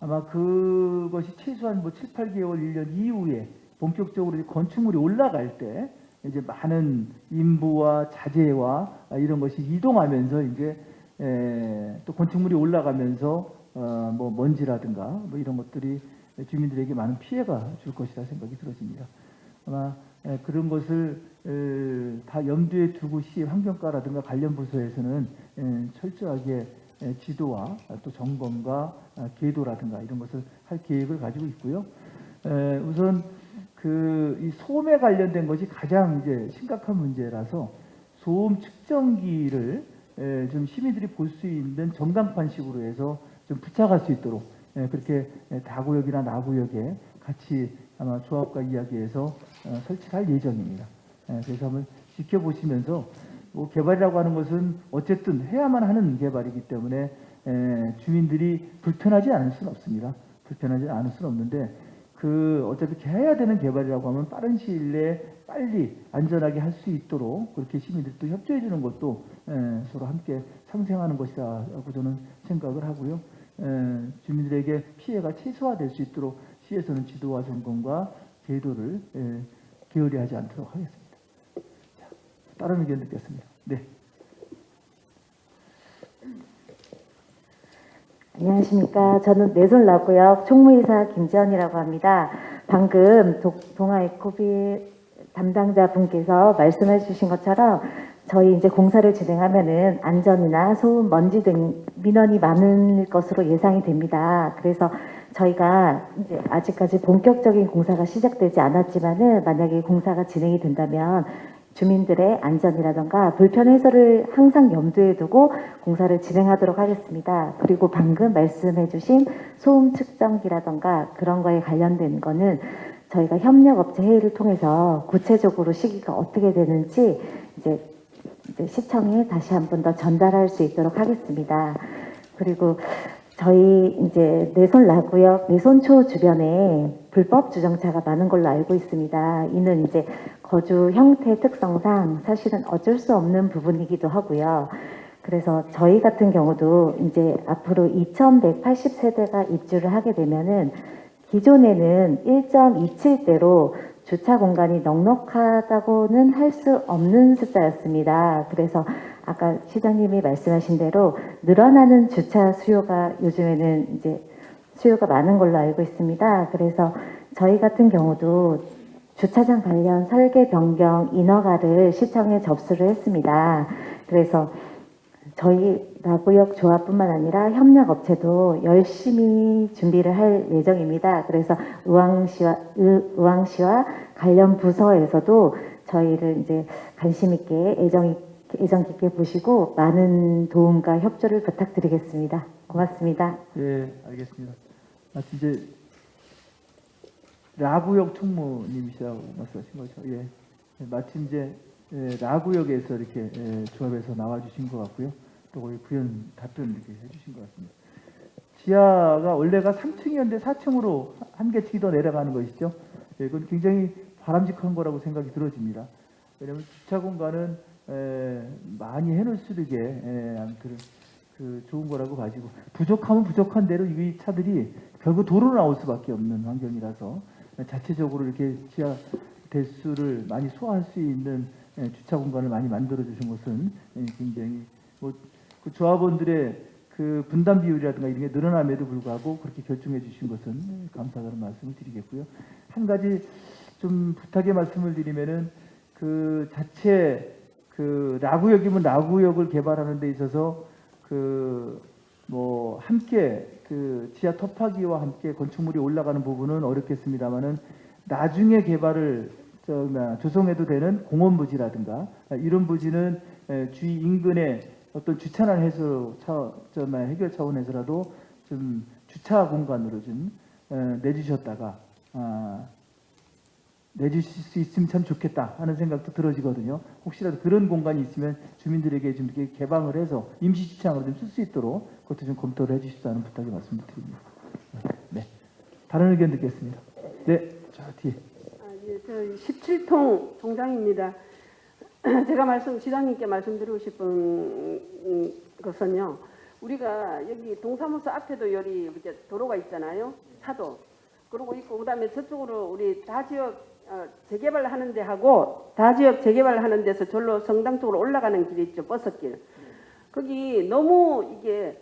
아마 그것이 최소한 뭐 7, 8개월, 1년 이후에 본격적으로 이제 건축물이 올라갈 때 이제 많은 인부와 자재와 이런 것이 이동하면서 이제 에, 또 건축물이 올라가면서 어, 뭐 먼지라든가 뭐 이런 것들이 주민들에게 많은 피해가 줄 것이라 생각이 들어집니다. 아마 에, 그런 것을 에, 다 염두에 두고 시 환경과라든가 관련 부서에서는 에, 철저하게 에, 지도와 또 점검과 아, 계도라든가 이런 것을 할 계획을 가지고 있고요. 에, 우선 그이 소음에 관련된 것이 가장 이제 심각한 문제라서 소음 측정기를 에, 좀 시민들이 볼 수 있는 전광판식으로 해서 좀 부착할 수 있도록 에, 그렇게 에, 다구역이나 나구역에 같이 아마 조합과 이야기해서 어, 설치할 예정입니다. 에, 그래서 한번 지켜보시면서 뭐 개발이라고 하는 것은 어쨌든 해야만 하는 개발이기 때문에 에, 주민들이 불편하지 않을 수는 없습니다. 불편하지 않을 수는 없는데 그 어차피 해야 되는 개발이라고 하면 빠른 시일 내에 빨리 안전하게 할 수 있도록 그렇게 시민들도 협조해 주는 것도 에, 서로 함께 상생하는 것이라고 저는 생각을 하고요. 에, 주민들에게 피해가 최소화될 수 있도록 시에서는 지도와 점검과 제도를 에, 게을리하지 않도록 하겠습니다. 자, 다른 의견 듣겠습니다. 네. 안녕하십니까. 저는 내솔라구역 총무이사 김지연이라고 합니다. 방금 도- 동아에코비 담당자 분께서 말씀해 주신 것처럼 저희 이제 공사를 진행하면은 안전이나 소음, 먼지 등 민원이 많을 것으로 예상이 됩니다. 그래서 저희가 이제 아직까지 본격적인 공사가 시작되지 않았지만은 만약에 공사가 진행이 된다면 주민들의 안전이라던가 불편 해소를 항상 염두에 두고 공사를 진행하도록 하겠습니다. 그리고 방금 말씀해 주신 소음 측정기라던가 그런 거에 관련된 거는 저희가 협력업체 회의를 통해서 구체적으로 시기가 어떻게 되는지 이제 시청에 다시 한 번 더 전달할 수 있도록 하겠습니다. 그리고 저희 이제 내손 라구역 내손초 주변에 불법 주정차가 많은 걸로 알고 있습니다. 이는 이제 거주 형태 특성상 사실은 어쩔 수 없는 부분이기도 하고요. 그래서 저희 같은 경우도 이제 앞으로 2180세대가 입주를 하게 되면은 기존에는 1.27대로 주차 공간이 넉넉하다고는 할 수 없는 숫자였습니다. 그래서 아까 시장님이 말씀하신 대로 늘어나는 주차 수요가 요즘에는 이제 수요가 많은 걸로 알고 있습니다. 그래서 저희 같은 경우도 주차장 관련 설계 변경 인허가를 시청에 접수를 했습니다. 그래서 저희 나구역 조합뿐만 아니라 협력업체도 열심히 준비를 할 예정입니다. 그래서 의왕시와, 의- 의왕시와 관련 부서에서도 저희를 이제 관심 있게 애정, 있- 애정 깊게 보시고 많은 도움과 협조를 부탁드리겠습니다. 고맙습니다. 예, 알겠습니다. 마치 이제 라구역 총무님이시라고 말씀하신 거죠. 예. 예, 마침 이제 예, 라구역에서 이렇게 예, 조합에서 나와주신 것 같고요. 또 거기 부연 답변 이렇게 해주신 것 같습니다. 지하가 원래가 3층이었는데 4층으로 한 개층이 더 내려가는 것이죠. 예, 그건 굉장히 바람직한 거라고 생각이 들어집니다. 왜냐하면 주차 공간은 에, 많이 해놓을 수 있게 에, 아무튼 그 좋은 거라고 봐지고 부족하면 부족한 대로 이 차들이 결국 도로로 나올 수밖에 없는 환경이라서 자체적으로 이렇게 지하 대수를 많이 소화할 수 있는 에, 주차 공간을 많이 만들어 주신 것은 에, 굉장히 뭐 그 조합원들의 그 분담 비율이라든가 이런 게 늘어남에도 불구하고 그렇게 결정해 주신 것은 감사하다는 말씀을 드리겠고요. 한 가지 좀 부탁의 말씀을 드리면은 그 자체 그 라구역이면 라구역을 개발하는 데 있어서 그 뭐 함께 그 지하 터파기와 함께 건축물이 올라가는 부분은 어렵겠습니다만은 나중에 개발을 조성해도 되는 공원 부지라든가 이런 부지는 에, 주위 인근에 어떤 주차난 해소 차, 해결 차원에서라도 좀 주차 공간으로 좀 에, 내주셨다가 아, 내주실 수 있으면 참 좋겠다 하는 생각도 들어지거든요. 혹시라도 그런 공간이 있으면 주민들에게 좀 이렇게 개방을 해서 임시 주차장으로 좀 쓸 수 있도록 그것도 좀 검토를 해주십사는 부탁의 말씀을 드립니다. 네. 다른 의견 듣겠습니다. 네. 자, 뒤에. 아, 예, 저 17통 총장입니다. 제가 말씀 시장님께 말씀드리고 싶은 음, 것은요. 우리가 여기 동사무소 앞에도 여기 이렇게 도로가 있잖아요. 차도. 그러고 있고 그다음에 저쪽으로 우리 다지역 어, 재개발 하는 데 하고 다지역 재개발 하는 데서 절로 성당 쪽으로 올라가는 길이 있죠. 버섯길. 거기 너무 이게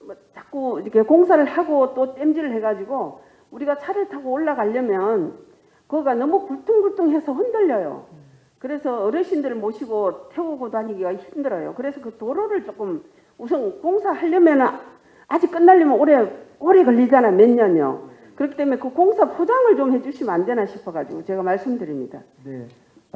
뭐 자꾸 이렇게 공사를 하고 또 땜질을 해가지고 우리가 차를 타고 올라가려면 그거가 너무 굴퉁굴퉁해서 흔들려요. 그래서 어르신들을 모시고 태우고 다니기가 힘들어요. 그래서 그 도로를 조금 우선 공사하려면 아직 끝나려면 오래 오래 걸리잖아 몇 년요. 그렇기 때문에 그 공사 포장을 좀 해주시면 안 되나 싶어가지고 제가 말씀드립니다. 네.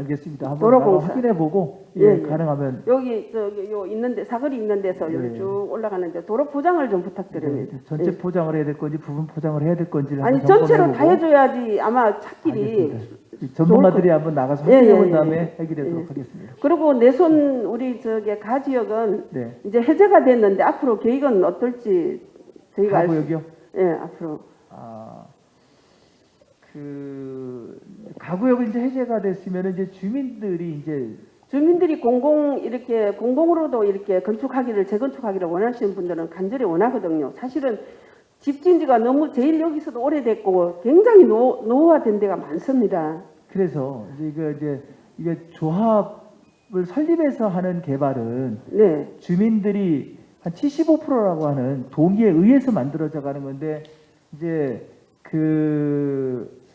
알겠습니다. 한번 도로 나가 공사. 확인해 보고 예, 예, 예. 가능하면 여기 저기 요 있는데 사거리 있는 데서 예. 쭉 올라가는데 도로 포장을 좀 부탁드립니다. 네, 전체 예. 포장을 해야 될 건지 부분 포장을 해야 될 건지를 아니 전체로 다 해줘야지 아마 알겠습니다. 이 전문가들이 한번 나가서 예, 확인해 본 예, 다음에 예. 해결하도록 예. 하겠습니다. 그리고 내손 우리 저기 가 지역은 네. 이제 해제가 됐는데 앞으로 계획은 어떨지 저희가 알 수- 가구역이요? 예, 앞으로 아, 그 가구역이 이제 해제가 됐으면 이제 주민들이 이제 주민들이 공공 이렇게 공공으로도 이렇게 건축하기를 재건축하기를 원하시는 분들은 간절히 원하거든요. 사실은 집진지가 너무 제일 여기서도 오래됐고 굉장히 노, 노후화된 데가 많습니다. 그래서 이제 이거 이제 이게 조합을 설립해서 하는 개발은 네, 주민들이 한 75%라고 하는 동의에 의해서 만들어져 가는 건데 이제 그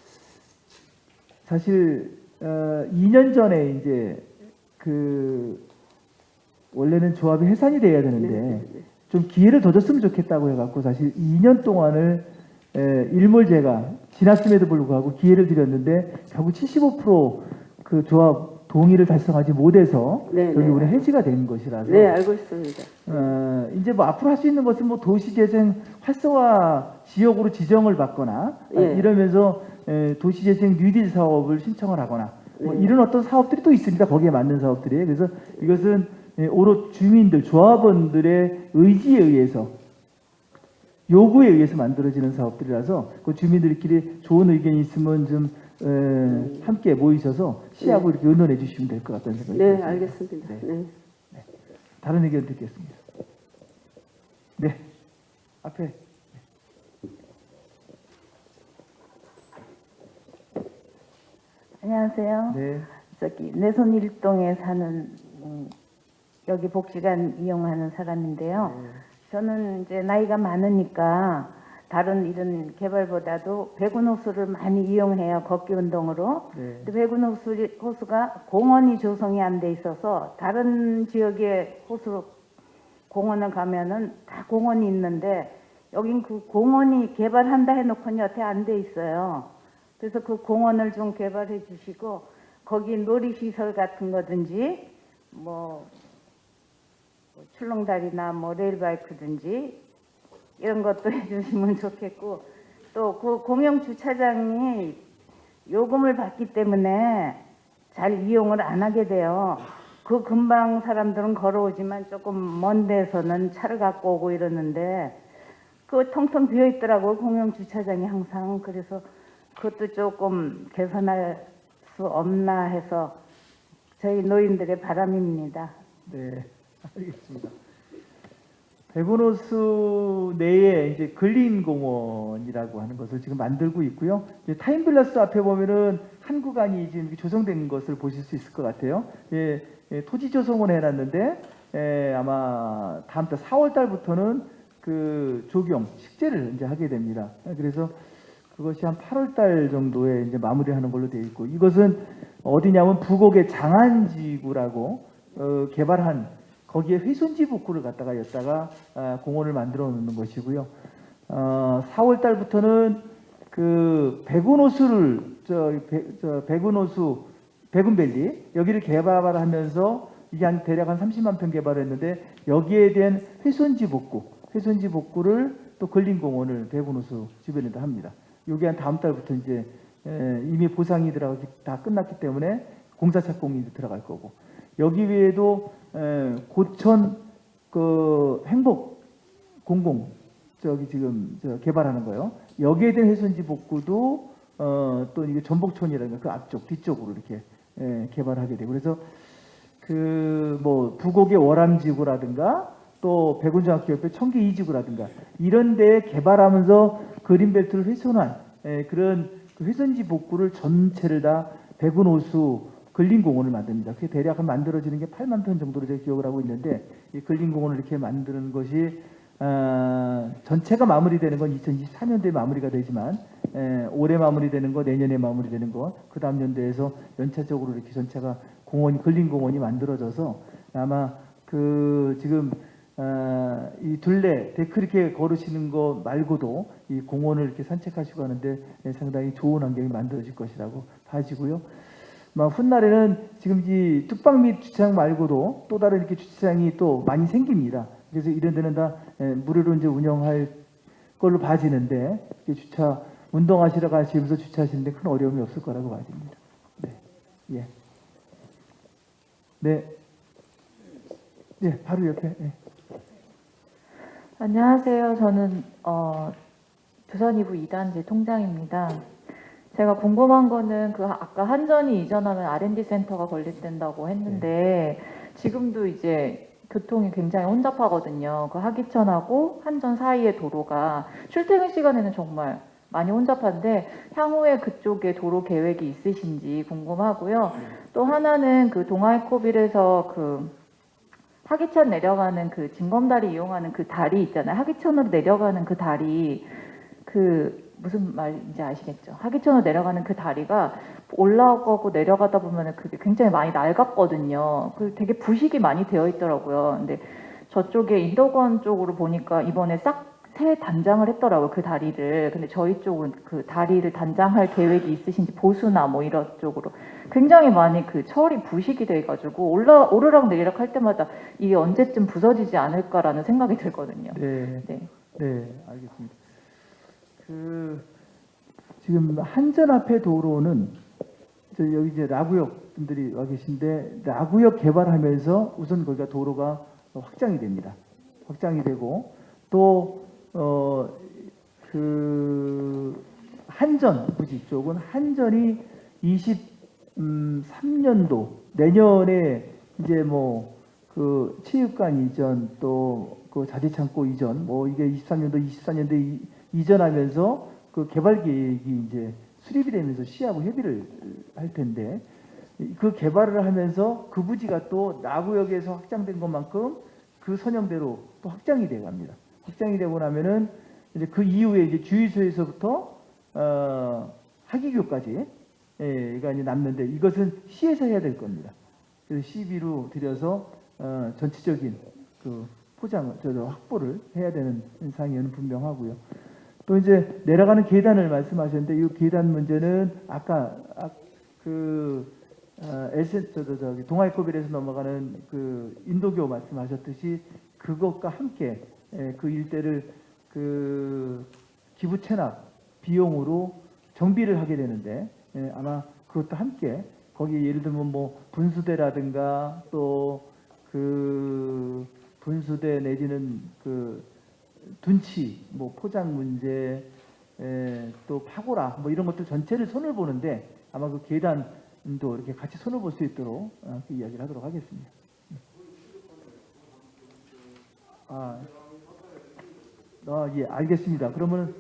사실 어 2년 전에 이제 그 원래는 조합이 해산이 돼야 되는데 네, 네. 좀 기회를 더 줬으면 좋겠다고 해갖고 사실 2년 동안을 에, 일몰제가 지났음에도 불구하고 기회를 드렸는데 결국 75%그 조합 동의를 달성하지 못해서 네, 결국은 네. 해지가 된 것이라서 네, 알고 있습니다. 어, 이제 뭐 앞으로 할 수 있는 것은 뭐 도시재생 활성화 지역으로 지정을 받거나 어, 예. 이러면서 에, 도시재생 뉴딜 사업을 신청을 하거나 뭐 네. 이런 어떤 사업들이 또 있습니다. 거기에 맞는 사업들이 그래서 이것은 에, 오롯 주민들 조합원들의 의지에 의해서 요구에 의해서 만들어지는 사업들이라서 그 주민들끼리 좋은 의견이 있으면 좀 에, 함께 모이셔서 시하고 이렇게 의논해 주시면 될 것 같다는 생각이 네, 듭니다. 알겠습니다. 네. 네. 다른 의견 듣겠습니다. 네, 앞에 안녕하세요. 네, 저기 내손 일동에 사는 음, 여기 복지관 이용하는 사람인데요. 저는 이제 나이가 많으니까 다른 이런 개발보다도 배군 호수를 많이 이용해요. 걷기 운동으로. 네, 근데 배군 호수, 호수가 공원이 조성이 안 돼 있어서 다른 지역의 호수 공원을 가면은 다 공원이 있는데 여긴 그 공원이 개발한다 해놓고는 여태 안 돼 있어요. 그래서 그 공원을 좀 개발해 주시고 거기 놀이시설 같은 거든지 뭐, 뭐 출렁다리나 뭐 레일바이크든지 이런 것도 해주시면 좋겠고 또 그 공영 주차장이 요금을 받기 때문에 잘 이용을 안 하게 돼요. 그 금방 사람들은 걸어오지만 조금 먼 데서는 차를 갖고 오고 이러는데 그 텅텅 비어 있더라고요. 공영 주차장이 항상. 그래서 그것도 조금 개선할 수 없나 해서 저희 노인들의 바람입니다. 네, 알겠습니다. 백운호수 내에 이제 근린 공원이라고 하는 것을 지금 만들고 있고요. 타임빌러스 앞에 보면은 한 구간이 지금 조성된 것을 보실 수 있을 것 같아요. 예, 예, 토지 조성을 해놨는데 예, 아마 다음 달 4월 달부터는 그 조경 식재를 이제 하게 됩니다. 예, 그래서 그것이 한 8월 달 정도에 이제 마무리하는 걸로 되어 있고 이것은 어디냐면 부곡의 장안지구라고 어, 개발한 거기에 회손지 복구를 갖다가 였다가 아, 공원을 만들어 놓는 것이고요. 어, 4월 달부터는 그 백운호수를 저, 배, 저 백운호수 백운밸리 여기를 개발하면서 이게 한 대략 한 30만 평 개발했는데 여기에 대한 회손지 복구, 회손지 복구를 또 근린공원을 백운호수 주변에다 합니다. 요게 한 다음 달부터 이제 에, 이미 보상이 들어가기 다 끝났기 때문에 공사 착공이 들어갈 거고 여기 외에도 에, 고천 그 행복 공공 저기 지금 저 개발하는 거요. 여기에 대한 회선지 복구도 어, 또 이게 전복촌이라는 그 앞쪽 뒤쪽으로 이렇게 에, 개발하게 되고 그래서 그 뭐 부곡의 월암지구라든가 또 백운중학교협회 청계 이지구라든가 이런 데 개발하면서 그린벨트를 훼손한 에, 그런 그 회선지 복구를 전체를 다 백운호수 근린공원을 만듭니다. 그게 대략 한 만들어지는 게 8만 평 정도로 제가 기억을 하고 있는데 이 근린공원을 이렇게 만드는 것이 아, 전체가 마무리되는 건 2024년도에 마무리가 되지만 에, 올해 마무리되는 거, 내년에 마무리되는 거, 그 다음 연도에서 연차적으로 이렇게 전체가 공원이 근린공원이 만들어져서 아마 그 지금 아, 이 둘레 데크 이렇게 걸으시는 거 말고도 이 공원을 이렇게 산책하시고 하는데 예, 상당히 좋은 환경이 만들어질 것이라고 봐지고요. 막 훗날에는 지금 이 뚝방 및 주차장 말고도 또 다른 이렇게 주차장이 또 많이 생깁니다. 그래서 이런 데는 다 예, 무료로 이제 운영할 걸로 봐지는데 주차 운동하시러 가시면서 주차하시는데 큰 어려움이 없을 거라고 봐집니다. 예. 네. 네, 바로 옆에. 예. 안녕하세요. 저는 어, 부산이부 2단지 통장입니다. 제가 궁금한 거는 그 아까 한전이 이전하면 R&D 센터가 건립된다고 했는데 지금도 이제 교통이 굉장히 혼잡하거든요. 그 하기천하고 한전 사이의 도로가 출퇴근 시간에는 정말 많이 혼잡한데 향후에 그쪽에 도로 계획이 있으신지 궁금하고요. 또 하나는 그 동아이코빌에서 그 하기천 내려가는 그 진검다리 이용하는 그 다리 있잖아요. 하기천으로 내려가는 그 다리 그 무슨 말인지 아시겠죠? 하기천으로 내려가는 그 다리가 올라가고 내려가다 보면은 그게 굉장히 많이 낡았거든요. 그 되게 부식이 많이 되어 있더라고요. 근데 저쪽에 인덕원 쪽으로 보니까 이번에 싹 새 단장을 했더라고요. 그 다리를. 근데 저희 쪽은 그 다리를 단장할 계획이 있으신지 보수나 뭐 이런 쪽으로 굉장히 많이 그 철이 부식이 돼가지고 올라 오르락 내리락 할 때마다 이게 언제쯤 부서지지 않을까라는 생각이 들거든요. 네. 네. 네, 알겠습니다. 그 지금 한전 앞에 도로는 저 여기 이제 라구역 분들이 와 계신데 라구역 개발하면서 우선 거기가 도로가 확장이 됩니다. 확장이 되고 또 어 그 한전 부지 쪽은 한전이 23년도 내년에 이제 뭐 그 체육관 이전 또 그 자재창고 이전 뭐 이게 23년도 24년도 이전하면서 그 개발 계획이 이제 수립이 되면서 시하고 협의를 할 텐데 그 개발을 하면서 그 부지가 또 나구역에서 확장된 것만큼 그 선형대로 또 확장이 돼 갑니다. 확장이 되고 나면은 이제 그 이후에 이제 주유소에서부터 어 하기교까지 예, 가 이제 남는데 이것은 시에서 해야 될 겁니다. 그래서 시비로 들여서 어, 전체적인 그 포장을 저, 저 확보를 해야 되는 상황은 분명하고요. 또 이제 내려가는 계단을 말씀하셨는데 이 계단 문제는 아까 아, 그 어, 에센 저, 저, 저기 동아이코빌에서 넘어가는 그 인도교 말씀하셨듯이 그것과 함께 예, 그 일대를 그 기부 체납 비용으로 정비를 하게 되는데 예, 아마 그것도 함께 거기 예를 들면 뭐 분수대라든가 또 그 분수대 내지는 그 둔치 뭐 포장 문제 에, 또 파고라 뭐 이런 것들 전체를 손을 보는데 아마 그 계단도 이렇게 같이 손을 볼 수 있도록 어, 그 이야기를 하도록 하겠습니다. 아, 아, 예, 알겠습니다. 그러면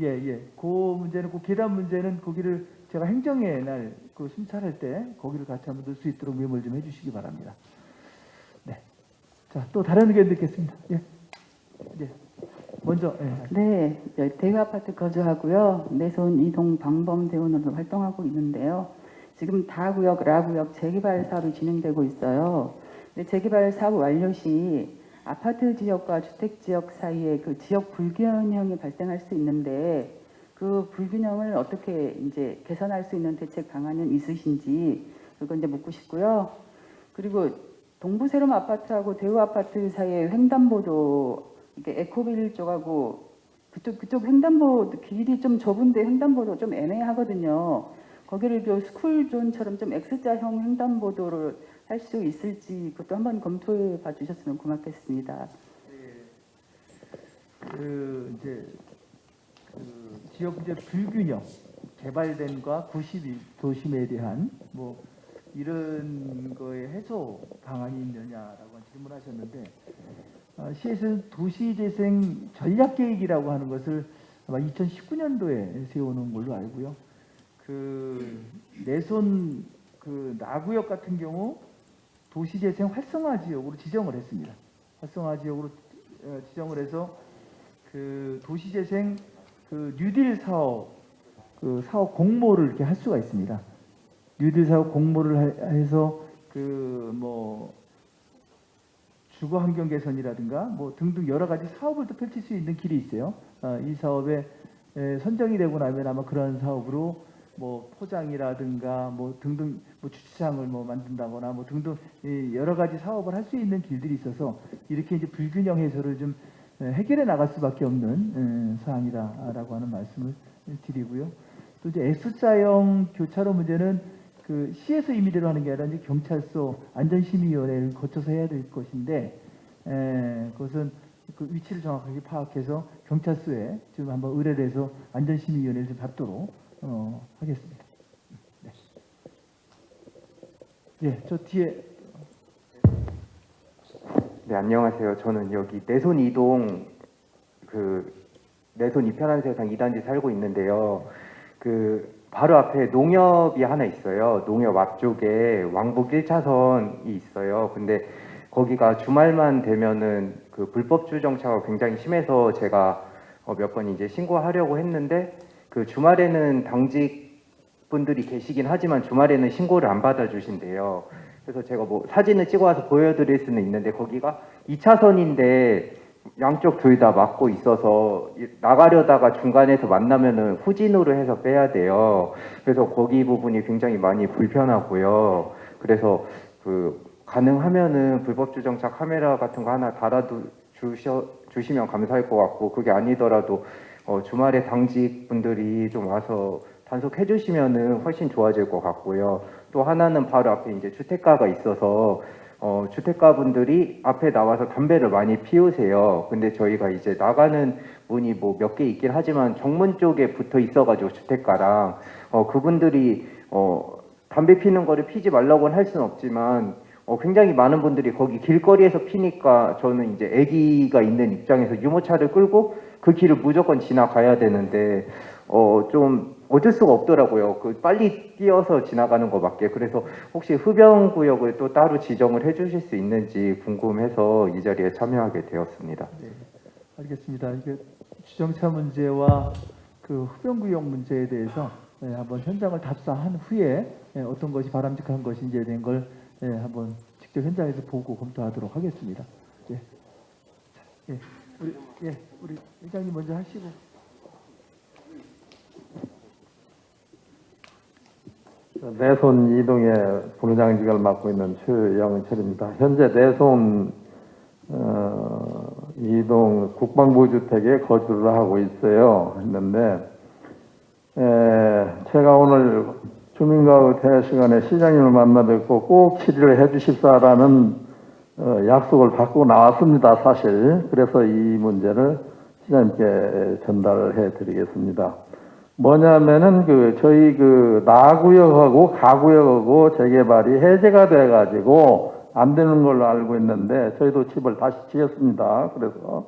예, 예, 그 문제는 그 계단 문제는 거기를 제가 행정의 날 그 순찰할 때 거기를 같이 한번 넣을 수 있도록 메모를 좀 해주시기 바랍니다. 네, 자, 또 다른 의견 듣겠습니다. 예, 예, 먼저 예. 네, 저 대유 아파트 거주하고요. 내손 이동 방범 대원으로 활동하고 있는데요. 지금 다구역, 라구역 재개발 사업이 진행되고 있어요. 재개발 사업 완료 시 아파트 지역과 주택 지역 사이에 그 지역 불균형이 발생할 수 있는데 그 불균형을 어떻게 이제 개선할 수 있는 대책 방안은 있으신지 그거 이제 묻고 싶고요. 그리고 동부 세롬 아파트하고 대우 아파트 사이에 횡단보도 이게 에코빌 쪽하고 그쪽 그쪽 횡단보 길이 좀 좁은데 횡단보도 좀 애매하거든요. 거기를 그 스쿨존처럼 좀 X자형 횡단보도를 할 수 있을지 그것도 한번 검토해 봐 주셨으면 고맙겠습니다. 그 이제 그 지역 이제 불균형 개발된과 92 도심에 대한 뭐 이런 거에 해소 방안이 있느냐라고 질문하셨는데 어, 시에서는 도시재생 전략계획이라고 하는 것을 아마 2019년도에 세우는 걸로 알고요. 그 내손 그 나구역 같은 경우 도시재생 활성화 지역으로 지정을 했습니다. 활성화 지역으로 어, 지정을 해서 그 도시재생 그 뉴딜 사업 그 사업 공모를 이렇게 할 수가 있습니다. 뉴딜 사업 공모를 하- 해서 그 뭐 주거 환경 개선이라든가 뭐 등등 여러 가지 사업을 또 펼칠 수 있는 길이 있어요. 어, 이 사업에 에, 선정이 되고 나면 아마 그런 사업으로 뭐 포장이라든가 뭐 등등 뭐 주차장을 뭐 만든다거나 뭐 등등 이 여러 가지 사업을 할 수 있는 길들이 있어서 이렇게 이제 불균형 해소를 좀 에, 해결해 나갈 수밖에 없는 에, 사항이다라고 하는 말씀을 드리고요. 또 이제 S자형 교차로 문제는 그 시에서 임의대로 하는 게 아니라 이제 경찰서 안전심의위원회를 거쳐서 해야 될 것인데 에, 그것은 그 위치를 정확하게 파악해서 경찰서에 지금 한번 의뢰를 해서 안전심의위원회를 좀 잡도록 어, 하겠습니다. 네. 예, 저 뒤에 네, 안녕하세요. 저는 여기 내손 이동 그 내손 이편한 세상 2단지 살고 있는데요. 그 바로 앞에 농협이 하나 있어요. 농협 앞쪽에 왕복 1차선이 있어요. 근데 거기가 주말만 되면은 그 불법 주정차가 굉장히 심해서 제가 어, 몇 번 이제 신고하려고 했는데 그 주말에는 당직 분들이 계시긴 하지만 주말에는 신고를 안 받아주신대요. 그래서 제가 뭐 사진을 찍어와서 보여드릴 수는 있는데 거기가 2차선인데 양쪽 둘 다 막고 있어서 이- 나가려다가 중간에서 만나면은 후진으로 해서 빼야 돼요. 그래서 거기 부분이 굉장히 많이 불편하고요. 그래서 그 가능하면은 불법 주정차 카메라 같은 거 하나 달아두 주셔 주시면 감사할 것 같고 그게 아니더라도 어, 주말에 당직 분들이 좀 와서 단속해 주시면은 훨씬 좋아질 것 같고요. 또 하나는 바로 앞에 이제 주택가가 있어서 어, 주택가 분들이 앞에 나와서 담배를 많이 피우세요. 근데 저희가 이제 나가는 문이 뭐 몇 개 있긴 하지만 정문 쪽에 붙어 있어가지고 주택가랑 어, 그분들이 어, 담배 피는 거를 피지 말라고는 할 수는 없지만 어, 굉장히 많은 분들이 거기 길거리에서 피니까 저는 이제 아기가 있는 입장에서 유모차를 끌고 그 길을 무조건 지나가야 되는데 어, 좀 어쩔 수가 없더라고요. 그 빨리 뛰어서 지나가는 것밖에. 그래서 혹시 흡연 구역을 또 따로 지정을 해주실 수 있는지 궁금해서 이 자리에 참여하게 되었습니다. 네, 알겠습니다. 이게 주정차 문제와 그 흡연 구역 문제에 대해서 예, 한번 현장을 답사한 후에 예, 어떤 것이 바람직한 것인지에 대한 걸 예, 한번 직접 현장에서 보고 검토하도록 하겠습니다. 예. 자, 예. 우리 예, 우리 회장님 먼저 하시고. 내손 이동의 본부장직을 맡고 있는 최영철입니다. 현재 내손 어, 이동 국방부 주택에 거주를 하고 있어요. 했는데 에, 제가 오늘 주민가의 대화 시간에 시장님을 만나 뵙고 꼭 치료를 해주십사라는 어, 약속을 받고 나왔습니다. 사실 그래서 이 문제를 시장님께 전달을 해드리겠습니다. 뭐냐면은 그 저희 그 나구역하고 가구역하고 재개발이 해제가 돼 가지고 안 되는 걸로 알고 있는데 저희도 집을 다시 지었습니다. 그래서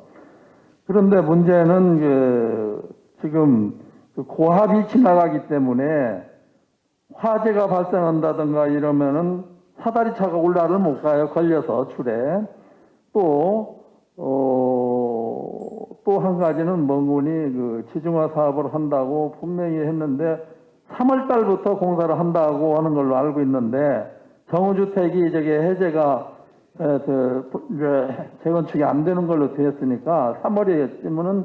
그런데 문제는 그 지금 그 고압이 지나가기 때문에 화재가 발생한다든가 이러면은 사다리 차가 올라를 못 가요. 걸려서 출에 또 어, 또 한 가지는 멍군이 그 지중화 사업을 한다고 분명히 했는데 3월 달부터 공사를 한다고 하는 걸로 알고 있는데 정우주택이 저게 해제가 재건축이 안 되는 걸로 되었으니까 3월에쯤은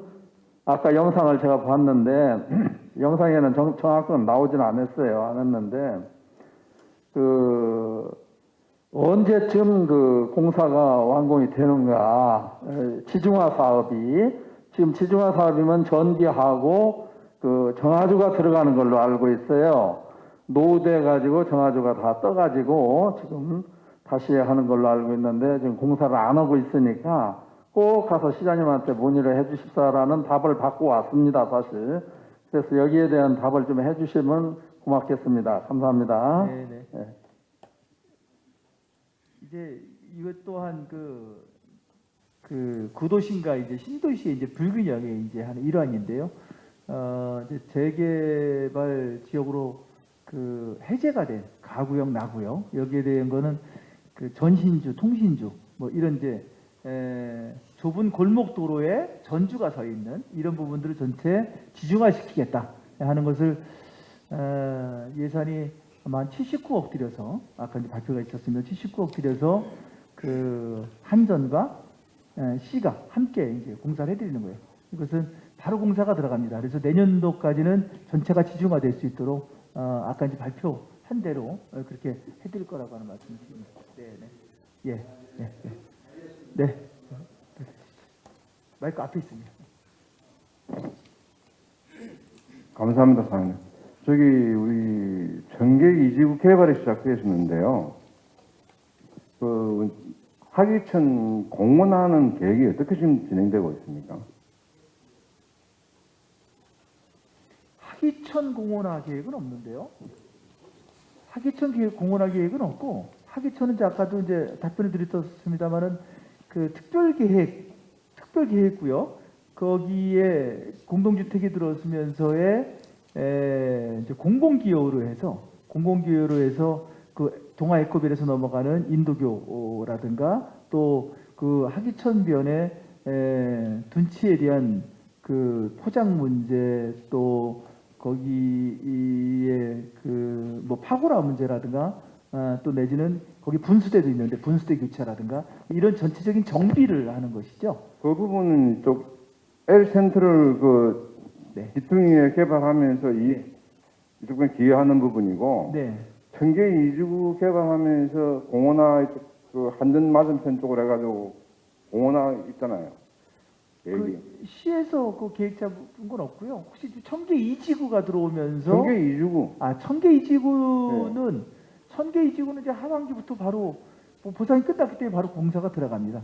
아까 영상을 제가 봤는데 영상에는 정, 정확한 나오진 않았어요. 안 했는데 그 언제쯤 그 공사가 완공이 되는가? 에, 지중화 사업이 지금 지중화 사업이면 전기하고 그 정화조가 들어가는 걸로 알고 있어요. 노후돼 가지고 정화조가 다 떠가지고 지금 다시 하는 걸로 알고 있는데 지금 공사를 안 하고 있으니까 꼭 가서 시장님한테 문의를 해주십사라는 답을 받고 왔습니다. 사실 그래서 여기에 대한 답을 좀 해주시면 고맙겠습니다. 감사합니다. 네, 네. 예. 이제 이것 또한 그, 그 구도시인가 이제 신도시의 이제 불균형의 이제 한 일환인데요. 어, 이제 재개발 지역으로 그 해제가 된 가구역, 나구역 여기에 대한 거는 그 전신주, 통신주 뭐 이런 이제 에, 좁은 골목 도로에 전주가 서 있는 이런 부분들을 전체 지중화시키겠다 하는 것을 어, 예산이 아마 한 79억 들여서 아까 이제 발표가 있었으면 79억 들여서 그 한전과 에, C가 함께 이제 공사를 해드리는 거예요. 이것은 바로 공사가 들어갑니다. 그래서 내년도까지는 전체가 지중화될 수 있도록 어, 아까 이제 발표한 대로 어, 그렇게 해드릴 거라고 하는 말씀을 드립니다. 네, 네. 예, 예, 예. 네. 마이크 앞에 있습니다. 감사합니다, 사장님. 저기 우리 전개 이지구 개발이 시작됐었는데요. 그 하기천 공원하는 계획이 어떻게 지금 진행되고 있습니까? 하기천 공원화 계획은 없는데요. 하기천 계획, 공원화 계획은 없고 하기천은 이제 아까도 이제 답변을 드렸습니다만은 그 특별 계획, 특별 계획고요. 거기에 공동주택이 들어서면서의 공공기여로 해서 공공기여로 해서 그 동아 에코빌에서 넘어가는 인도교라든가 또 그 하기천변의 에, 둔치에 대한 그 포장 문제 또 거기에 그 뭐 파고라 문제라든가 아, 또 내지는 거기 분수대도 있는데 분수대 교체라든가 이런 전체적인 정비를 하는 것이죠. 그 부분은 쪽 L 센터를 그 네. 기퉁이에 개발하면서 이 이쪽에 기여하는 부분이고 네. 청계 이주구 개발하면서 공원화 이쪽 그 한전 맞은편 쪽으로 해가지고 공원화 있잖아요. 그 시에서 그 계획 잡은 건 없고요. 혹시 청계 이지구가 들어오면서 청계 이주구 아 청계 이지구는 청계 이지구는 이제 하반기부터 바로 뭐 보상이 끝났기 때문에 바로 공사가 들어갑니다.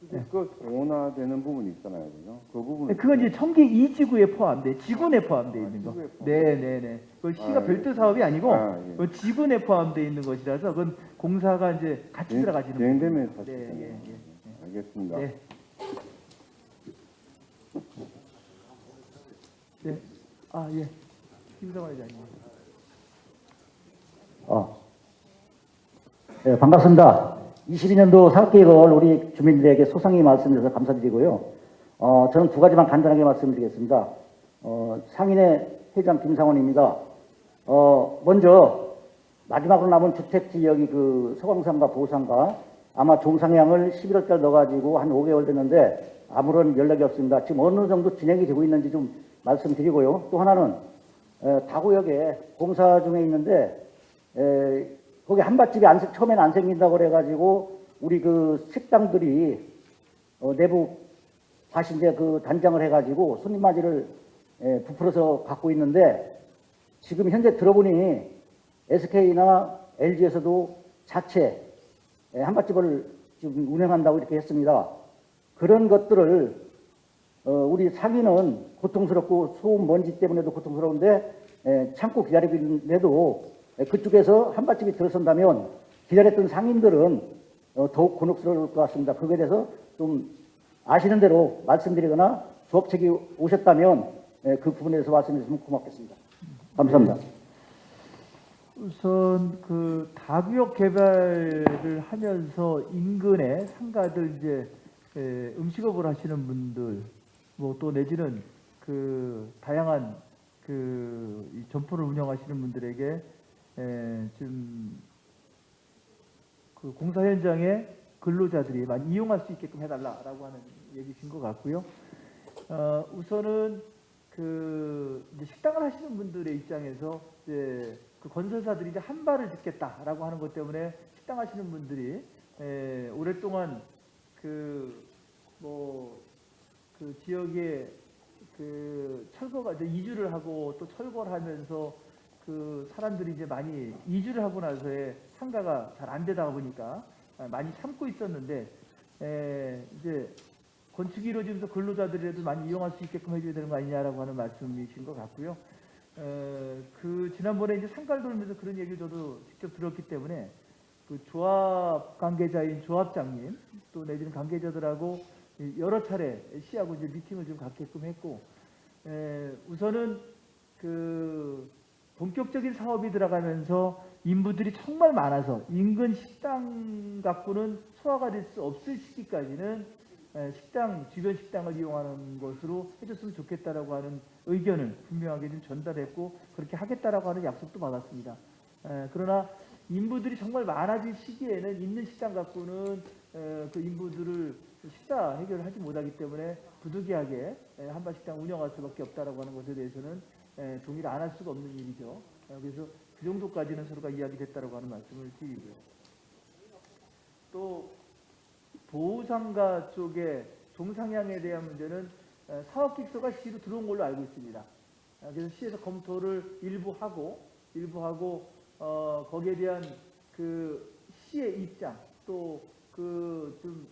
네. 그 공원화되는 부분이 있잖아요, 그죠? 그 부분. 네, 그건 이제 청계 이지구에 포함돼 지구내 포함돼 있는 거. 지구에 포함. 네, 네, 네. 그 시가 아, 별도 예. 사업이 아니고 아, 예. 그 지구내 포함돼 있는 것이라서 그건 공사가 이제 같이 진- 들어가지는 진행되면서 부분이죠. 네. 예, 예, 예. 알겠습니다. 네. 네. 아, 예. 김성환 회장님. 어. 네, 반갑습니다. 22년도 사업계획을 우리 주민들에게 소상히 말씀드려서 감사드리고요. 어, 저는 두 가지만 간단하게 말씀드리겠습니다. 어, 상인의 회장 김상원입니다. 어, 먼저 마지막으로 남은 주택 지역이 그 서광산과 보상가 아마 종상향을 11월 달 넣어가지고 한 5개월 됐는데 아무런 연락이 없습니다. 지금 어느 정도 진행이 되고 있는지 좀 말씀드리고요. 또 하나는 에, 다구역에 공사 중에 있는데 에, 거기 한밭집이 안, 생- 처음에는 안 생긴다고 그래가지고 우리 그 식당들이 어, 내부 다시 이제 그 단장을 해가지고 손님 맞이를 에, 부풀어서 갖고 있는데 지금 현재 들어보니 SK나 LG에서도 자체 에, 한밭집을 지금 운영한다고 이렇게 했습니다. 그런 것들을 어, 우리 상인은 고통스럽고 소음 먼지 때문에도 고통스러운데 에, 참고 기다리고 있는데도 에, 그쪽에서 한밭집이 들어선다면 기다렸던 상인들은 어, 더욱 곤혹스러울 것 같습니다. 그거에 대해서 좀 아시는 대로 말씀드리거나 조업책이 오셨다면 에, 그 부분에 대해서 말씀해 주시면 고맙겠습니다. 감사합니다. 우선 그 다구역 개발을 하면서 인근에 상가들 이제 에, 음식업을 하시는 분들 뭐 또 내지는 그 다양한 그이 점포를 운영하시는 분들에게 에, 좀그 공사 현장에 근로자들이 많이 이용할 수 있게끔 해달라라고 하는 얘기신 것 같고요. 어, 우선은 그 식당을 하시는 분들의 입장에서 이제 그 건설사들이 이제 한 발을 짓겠다라고 하는 것 때문에 식당 하시는 분들이 에, 오랫동안 그 뭐 그 지역에 그 철거가 이제 이주를 하고 또 철거를 하면서 그 사람들이 이제 많이 이주를 하고 나서의 상가가 잘 안 되다 보니까 많이 참고 있었는데 에, 이제 건축이 이루어지면서 근로자들이라도 많이 이용할 수 있게끔 해줘야 되는 거 아니냐라고 하는 말씀이신 것 같고요. 어, 그 지난번에 이제 상가를 돌면서 그런 얘기를 저도 직접 들었기 때문에 그 조합 관계자인 조합장님 또 내지는 관계자들하고 여러 차례 시하고 이제 미팅을 좀 갖게끔 했고 에, 우선은 그 본격적인 사업이 들어가면서 인부들이 정말 많아서 인근 식당 갖고는 소화가 될 수 없을 시기까지는 에, 식당 주변 식당을 이용하는 것으로 해줬으면 좋겠다라고 하는 의견을 분명하게 좀 전달했고 그렇게 하겠다라고 하는 약속도 받았습니다. 에, 그러나 인부들이 정말 많아질 시기에는 있는 식당 갖고는 에, 그 인부들을 식사 해결을 하지 못하기 때문에 부득이하게 에, 한밭식당 운영할 수밖에 없다라고 하는 것에 대해서는 에, 동의를 안 할 수가 없는 일이죠. 어, 그래서 그 정도까지는 서로가 이야기됐다라고 하는 말씀을 드리고요. 또 보호상가 쪽에 종상향에 대한 문제는 에, 사업기획서가 시로 들어온 걸로 알고 있습니다. 아, 그래서 시에서 검토를 일부 하고 일부 하고 어, 거기에 대한 그 시의 입장 또 그 좀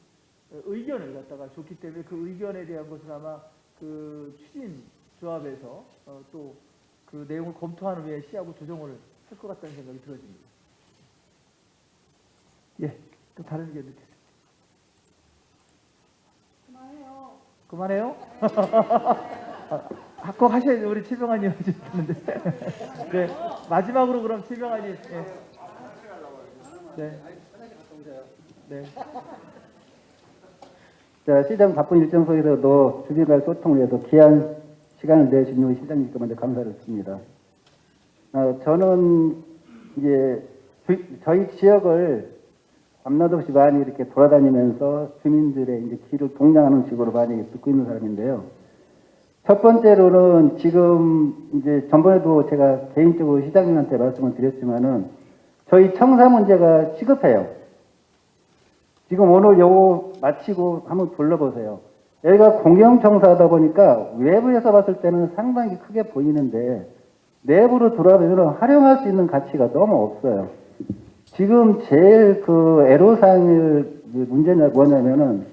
의견을 갖다가 줬기 때문에 그 의견에 대한 것은 아마 그 추진 조합에서 어, 또그 내용을 검토하는 후에 시하고 조정을 할 것 같다는 생각이 들어집니다. 예, 또 다른 의견 듣겠습니다. 그만해요. 아, 꼭 하셔야죠. 우리 최병환님 하시는데. 네, 마지막으로 그럼 최병환님. 예. 네. 네. 자, 시장 바쁜 일정 속에서도 주민과의 소통을 위해서 귀한 시간을 내주신 우리 시장님께 먼저 감사를 드립니다. 어, 저는 이제 주- 저희 지역을 밤낮 없이 많이 이렇게 돌아다니면서 주민들의 이제 길을 동냥하는 식으로 많이 듣고 있는 사람인데요. 첫 번째로는 지금 이제 전번에도 제가 개인적으로 시장님한테 말씀을 드렸지만은 저희 청사 문제가 시급해요. 지금 오늘 요거 마치고 한번 둘러보세요. 여기가 공영청사다 보니까 외부에서 봤을 때는 상당히 크게 보이는데 내부로 들어가면 활용할 수 있는 가치가 너무 없어요. 지금 제일 그 애로사항일 그 문제가 뭐냐면은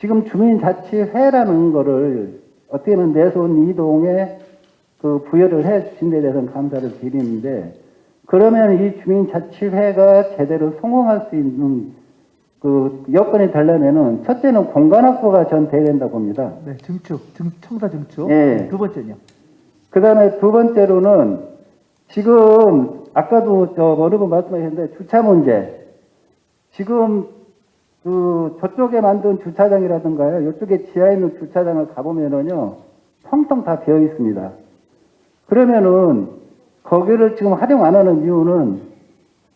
지금 주민자치회라는 거를 어떻게 보면 내손 이동에 그 부여를 해 주신 데 대해서는 감사를 드리는데 그러면 이 주민자치회가 제대로 성공할 수 있는 그 여건이 되려면은 첫째는 공간 확보가 전 돼야 된다고 봅니다. 네, 증축, 증, 청사 증축. 예. 두 번째는요. 그 다음에 두 번째로는 지금 아까도 저 어느 분 말씀하셨는데 주차 문제. 지금 그 저쪽에 만든 주차장이라든가요. 이쪽에 지하에 있는 주차장을 가보면은요. 텅텅 다 비어 있습니다. 그러면은 거기를 지금 활용 안 하는 이유는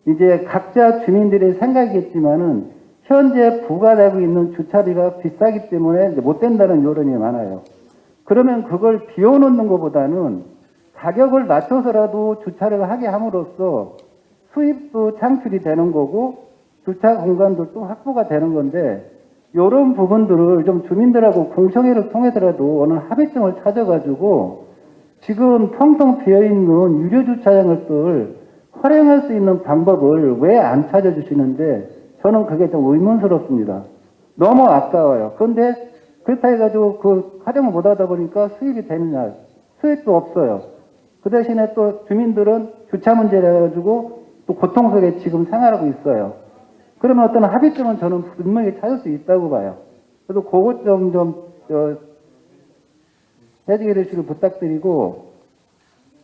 이제 각자 주민들의 생각이겠지만은 현재 부과되고 있는 주차비가 비싸기 때문에 못 된다는 여론이 많아요. 그러면 그걸 비워놓는 것보다는 가격을 낮춰서라도 주차를 하게 함으로써 수입도 창출이 되는 거고 주차 공간도 또 확보가 되는 건데 이런 부분들을 좀 주민들하고 공청회를 통해서라도 어느 합의점을 찾아가지고 지금 텅텅 비어있는 유료 주차장을 활용할 수 있는 방법을 왜 안 찾아주시는데 저는 그게 좀 의문스럽습니다. 너무 아까워요. 그런데 그렇다 해가지고 그 활용을 못하다 보니까 수입이 되느냐 수입도 없어요. 그 대신에 또 주민들은 주차 문제를 해가지고 또 고통 속에 지금 생활하고 있어요. 그러면 어떤 합의점은 저는 분명히 찾을 수 있다고 봐요. 그래서 그것 좀, 좀, 저, 해주게 되시길 부탁드리고,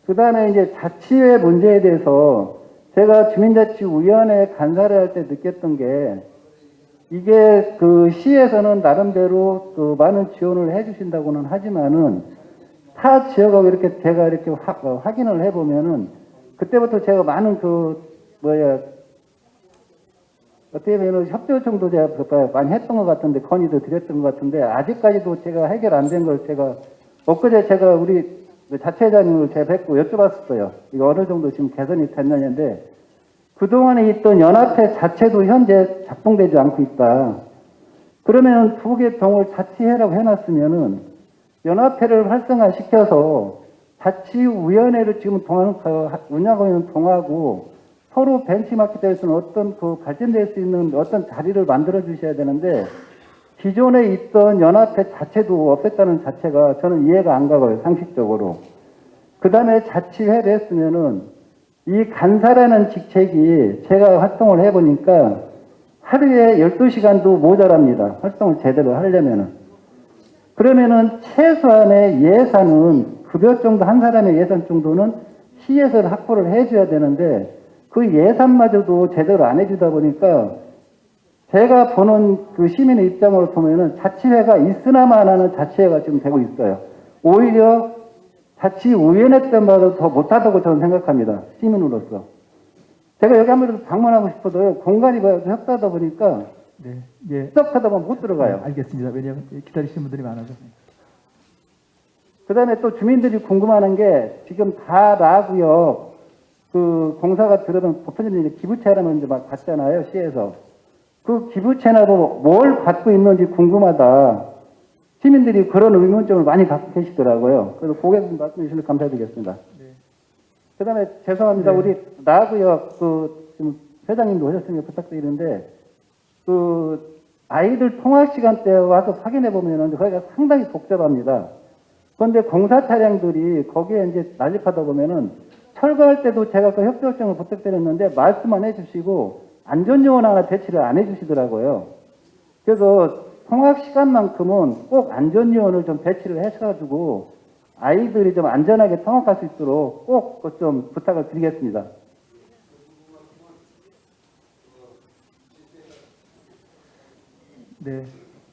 그 다음에 이제 자치회 문제에 대해서 제가 주민자치위원회 간사를 할 때 느꼈던 게, 이게 그 시에서는 나름대로 그 많은 지원을 해주신다고는 하지만은 타 지역하고 이렇게 제가 이렇게 확, 어, 확인을 해보면은 그때부터 제가 많은 그 뭐야 어떻게 보면 협조청도 제가 많이 했던 것 같은데 건의도 드렸던 것 같은데 아직까지도 제가 해결 안 된 걸 제가 엊그제 제가 우리 자체장님을 제가 뵙고 여쭤봤었어요. 이거 어느 정도 지금 개선이 됐느냐인데 그동안에 있던 연합회 자체도 현재 작동되지 않고 있다. 그러면 두개 동을 자치회라고 해놨으면은 연합회를 활성화시켜서 자치위원회를 지금 운영하고 있는 동하고 서로 벤치마켓에서는 어떤 그 발전될 수 있는 어떤 자리를 만들어 주셔야 되는데 기존에 있던 연합회 자체도 없앴다는 자체가 저는 이해가 안 가고요, 상식적으로. 그 다음에 자치회를 했으면은 이 간사라는 직책이 제가 활동을 해보니까 하루에 12시간도 모자랍니다. 활동을 제대로 하려면은. 그러면은 최소한의 예산은 급여 정도 한 사람의 예산 정도는 시에서 확보를 해줘야 되는데 그 예산마저도 제대로 안 해주다 보니까 제가 보는 그 시민의 입장으로 보면은 자치회가 있으나만 하는 자치회가 지금 되고 있어요. 오히려 자치위원회 때마다 더 못하다고 저는 생각합니다. 시민으로서. 제가 여기 한번 방문하고 싶어도 공간이 협소하다 보니까 네, 예. 시작하다 보면 못 들어가요. 네, 알겠습니다. 왜냐하면 기다리시는 분들이 많아서. 그 다음에 또 주민들이 궁금해하는 게 지금 다 나구역 그 공사가 들어오면 보편적으로 이제 기부채라면 이제 막 받잖아요, 시에서. 그 기부채나 뭐뭘 받고 있는지 궁금하다. 시민들이 그런 의문점을 많이 갖고 계시더라고요. 그래서 좀 말씀해 주시면 감사드리겠습니다. 그 다음에 죄송합니다. 네. 우리 나구역 그 지금 회장님도 오셨으니까 부탁드리는데 그 아이들 통학 시간 때 와서 확인해 보면은 거기가 상당히 복잡합니다. 그런데 공사 차량들이 거기에 이제 난립하다 보면은 철거할 때도 제가 그 협조 요청을 부탁드렸는데 말씀만 해주시고 안전요원 하나 배치를 안 해주시더라고요. 그래서 통학 시간만큼은 꼭 안전요원을 좀 배치를 해가지고 아이들이 좀 안전하게 통학할 수 있도록 꼭 좀 부탁을 드리겠습니다. 네.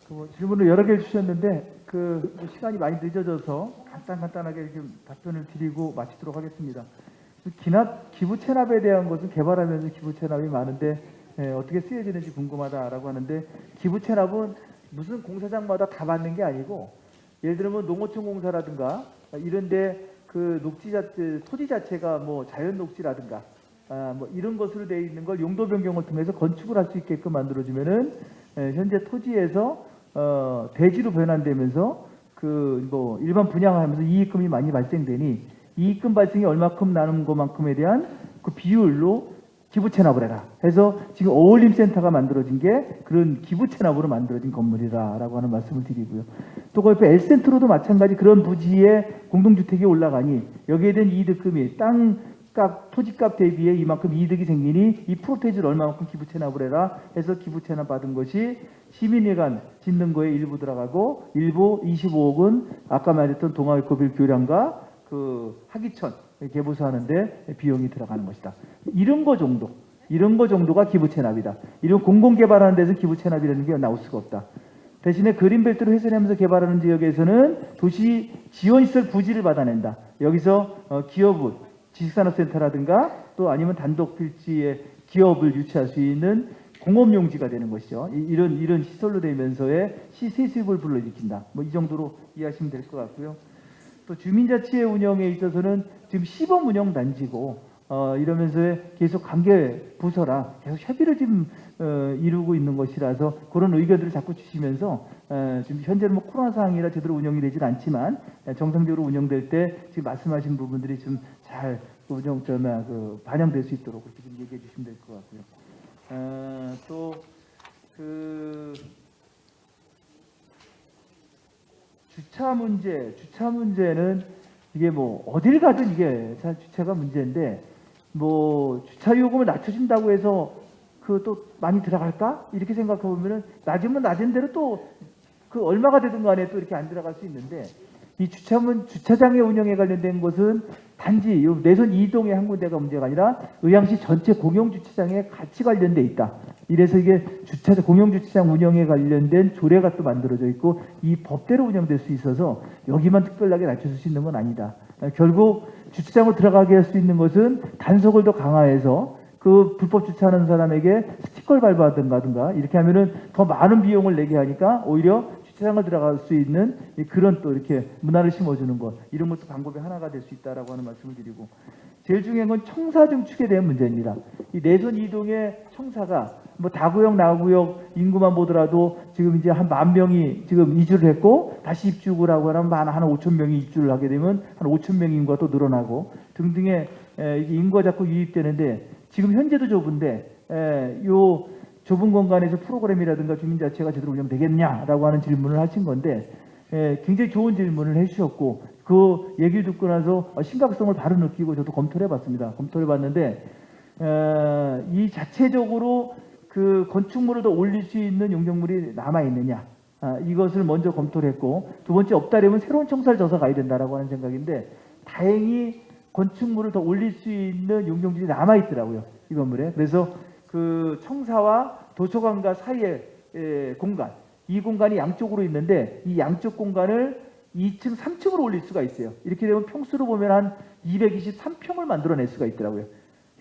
그뭐 질문을 여러 개 주셨는데 그뭐 시간이 많이 늦어져서 간단 간단하게 좀 답변을 드리고 마치도록 하겠습니다. 그 기납 기부 체납에 대한 것은 개발하면서 기부 체납이 많은데 예, 어떻게 쓰여지는지 궁금하다라고 하는데 기부 체납은 무슨 공사장마다 다 받는 게 아니고 예를 들면 농어촌 공사라든가 이런데 그 녹지 자체 토지 자체가 뭐 자연 녹지라든가 아, 뭐 이런 것으로 되어 있는 걸 용도 변경을 통해서 건축을 할 수 있게끔 만들어주면은 예, 현재 토지에서 어, 대지로 변환되면서 그 뭐 일반 분양하면서 이익금이 많이 발생되니 이익금 발생이 얼마큼 나는 것만큼에 대한 그 비율로 기부 체납을 해라. 해서 지금 어울림 센터가 만들어진 게 그런 기부 체납으로 만들어진 건물이다라고 하는 말씀을 드리고요. 또 그 옆에 L센트로도 마찬가지 그런 부지에 공동주택이 올라가니 여기에 대한 이득금이 땅값, 토지값 대비해 이만큼 이득이 생기니 이 프로테이지를 얼마만큼 기부 체납을 해라 해서 기부 체납 받은 것이 시민회관 짓는 거에 일부 들어가고 일부 25억은 아까 말했던 동아일코빌 교량과 그 하기천 개보수하는데 비용이 들어가는 것이다. 이런 거 정도, 이런 거 정도가 기부 체납이다. 이런 공공 개발하는 데서 기부 체납이라는 게 나올 수가 없다. 대신에 그린벨트를 훼손하면서 개발하는 지역에서는 도시 지원시설 부지를 받아낸다. 여기서 어, 기업은 지식산업센터라든가 또 아니면 단독 필지에 기업을 유치할 수 있는 공업용지가 되는 것이죠. 이- 이런 이런 시설로 되면서의 시세 수입을 불러일으킨다. 뭐 이 정도로 이해하시면 될 것 같고요. 또 주민자치의 운영에 있어서는 지금 시범 운영 단지고 어, 이러면서 계속 관계 부서랑 계속 협의를 지금 어, 이루고 있는 것이라서 그런 의견들을 자꾸 주시면서 어, 지금 현재는 뭐 코로나 상황이라 제대로 운영이 되질 않지만 에, 정상적으로 운영될 때 지금 말씀하신 부분들이 좀 잘 운영 좀 아, 그 반영될 수 있도록 그렇게 좀 얘기해 주시면 될 것 같고요. 어, 또그 주차 문제, 주차 문제는 이게 뭐 어딜 가든 이게 자- 주차가 문제인데 뭐 주차 요금을 낮춰준다고 해서 그 또 많이 들어갈까? 이렇게 생각해 보면은 낮으면 낮은 대로 또 그 얼마가 되든 간에 또 이렇게 안 들어갈 수 있는데 이 주차문 주차장의 운영에 관련된 것은 단지 요 내선 이동의 한 군데가 문제가 아니라 의왕시 전체 공용 주차장에 같이 관련돼 있다. 이래서 이게 주차 공용 주차장 운영에 관련된 조례가 또 만들어져 있고 이 법대로 운영될 수 있어서 여기만 특별하게 낮춰줄 수 있는 건 아니다. 결국 주차장으로 들어가게 할 수 있는 것은 단속을 더 강화해서 그 불법 주차하는 사람에게 스티커를 밟아든가든가 이렇게 하면은 더 많은 비용을 내게 하니까 오히려 주차장을 들어갈 수 있는 이 그런 또 이렇게 문화를 심어주는 것 이런 것도 방법의 하나가 될 수 있다라고 하는 말씀을 드리고 제일 중요한 건 청사 증축에 대한 문제입니다. 이 내선 이동의 청사가 뭐 다구역 나구역 인구만 보더라도 지금 이제 한 만 명이 지금 이주를 했고 다시 입주를 하고 하면 한, 한 5천 명이 입주를 하게 되면 한 5천 명 인구가 또 늘어나고 등등의 인구가 자꾸 유입되는데 지금 현재도 좁은데 에, 요 좁은 공간에서 프로그램이라든가 주민 자체가 제대로 운영 되겠냐라고 하는 질문을 하신 건데 에, 굉장히 좋은 질문을 해주셨고 그 얘기를 듣고 나서 어, 심각성을 바로 느끼고 저도 검토를 해봤습니다. 검토를 해봤는데 에, 이 자체적으로 그 건축물을 더 올릴 수 있는 용적물이 남아 있느냐 아, 이것을 먼저 검토를 했고 두 번째 없다려면 새로운 청사를 져서 가야 된다라고 하는 생각인데 다행히 건축물을 더 올릴 수 있는 용적물이 남아 있더라고요 이 건물에 그래서 그 청사와 도서관과 사이의 에, 공간 이 공간이 양쪽으로 있는데 이 양쪽 공간을 2층, 3층으로 올릴 수가 있어요. 이렇게 되면 평수로 보면 한 223평을 만들어낼 수가 있더라고요.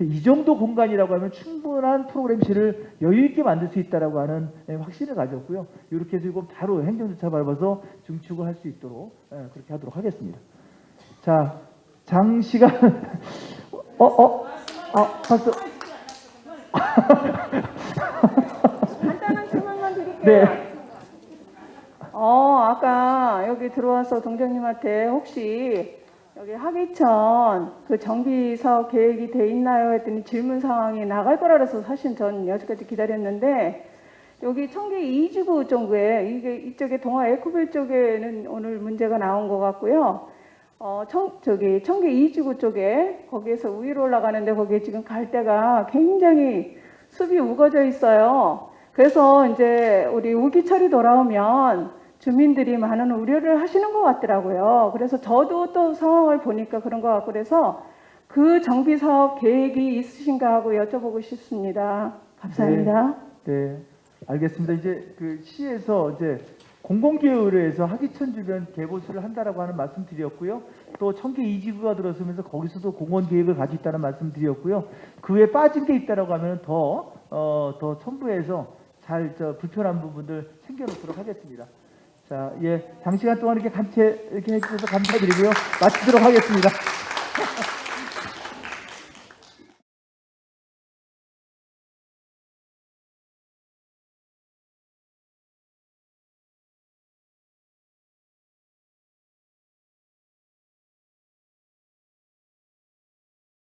이 정도 공간이라고 하면 충분한 프로그램실을 여유 있게 만들 수 있다라고 하는 예, 확신을 가졌고요. 이렇게 해서 이거 바로 행정조차 밟아서 증축을 할 수 있도록 예, 그렇게 하도록 하겠습니다. 자, 장시간 어, 어, 아, 봤어. 간단한 설명만 드릴게요. 네. 어, 아까 여기 들어와서 동장님한테 혹시 여기 하기천 그 정비 사업 계획이 돼 있나요? 했더니 질문 상황이 나갈 거라 그래서 사실 전 여기까지 기다렸는데 여기 청계 이지구 쪽에 이게 이쪽에 동아 에코빌 쪽에는 오늘 문제가 나온 것 같고요. 어, 청, 저기 청계 이지구 쪽에 거기에서 위로 올라가는데 거기에 지금 갈 데가 굉장히 숲이 우거져 있어요. 그래서 이제 우리 우기철이 돌아오면 주민들이 많은 우려를 하시는 것 같더라고요. 그래서 저도 또 상황을 보니까 그런 것 같고 그래서 그 정비 사업 계획이 있으신가 하고 여쭤보고 싶습니다. 감사합니다. 네, 알겠습니다. 이제 그 시에서 이제 공공기회의회에서 하기천 주변 개보수를 한다라고 하는 말씀 드렸고요. 또 청계 이지구가 들어서면서 거기서도 공원 계획을 가지고 있다는 말씀 드렸고요. 그 외에 빠진 게 있다라고 하면 더, 어, 더 첨부해서 잘 저 불편한 부분들 챙겨놓도록 하겠습니다. 자, 예, 장시간 동안 이렇게 감체 이렇게 해주셔서 감사드리고요. 마치도록 하겠습니다.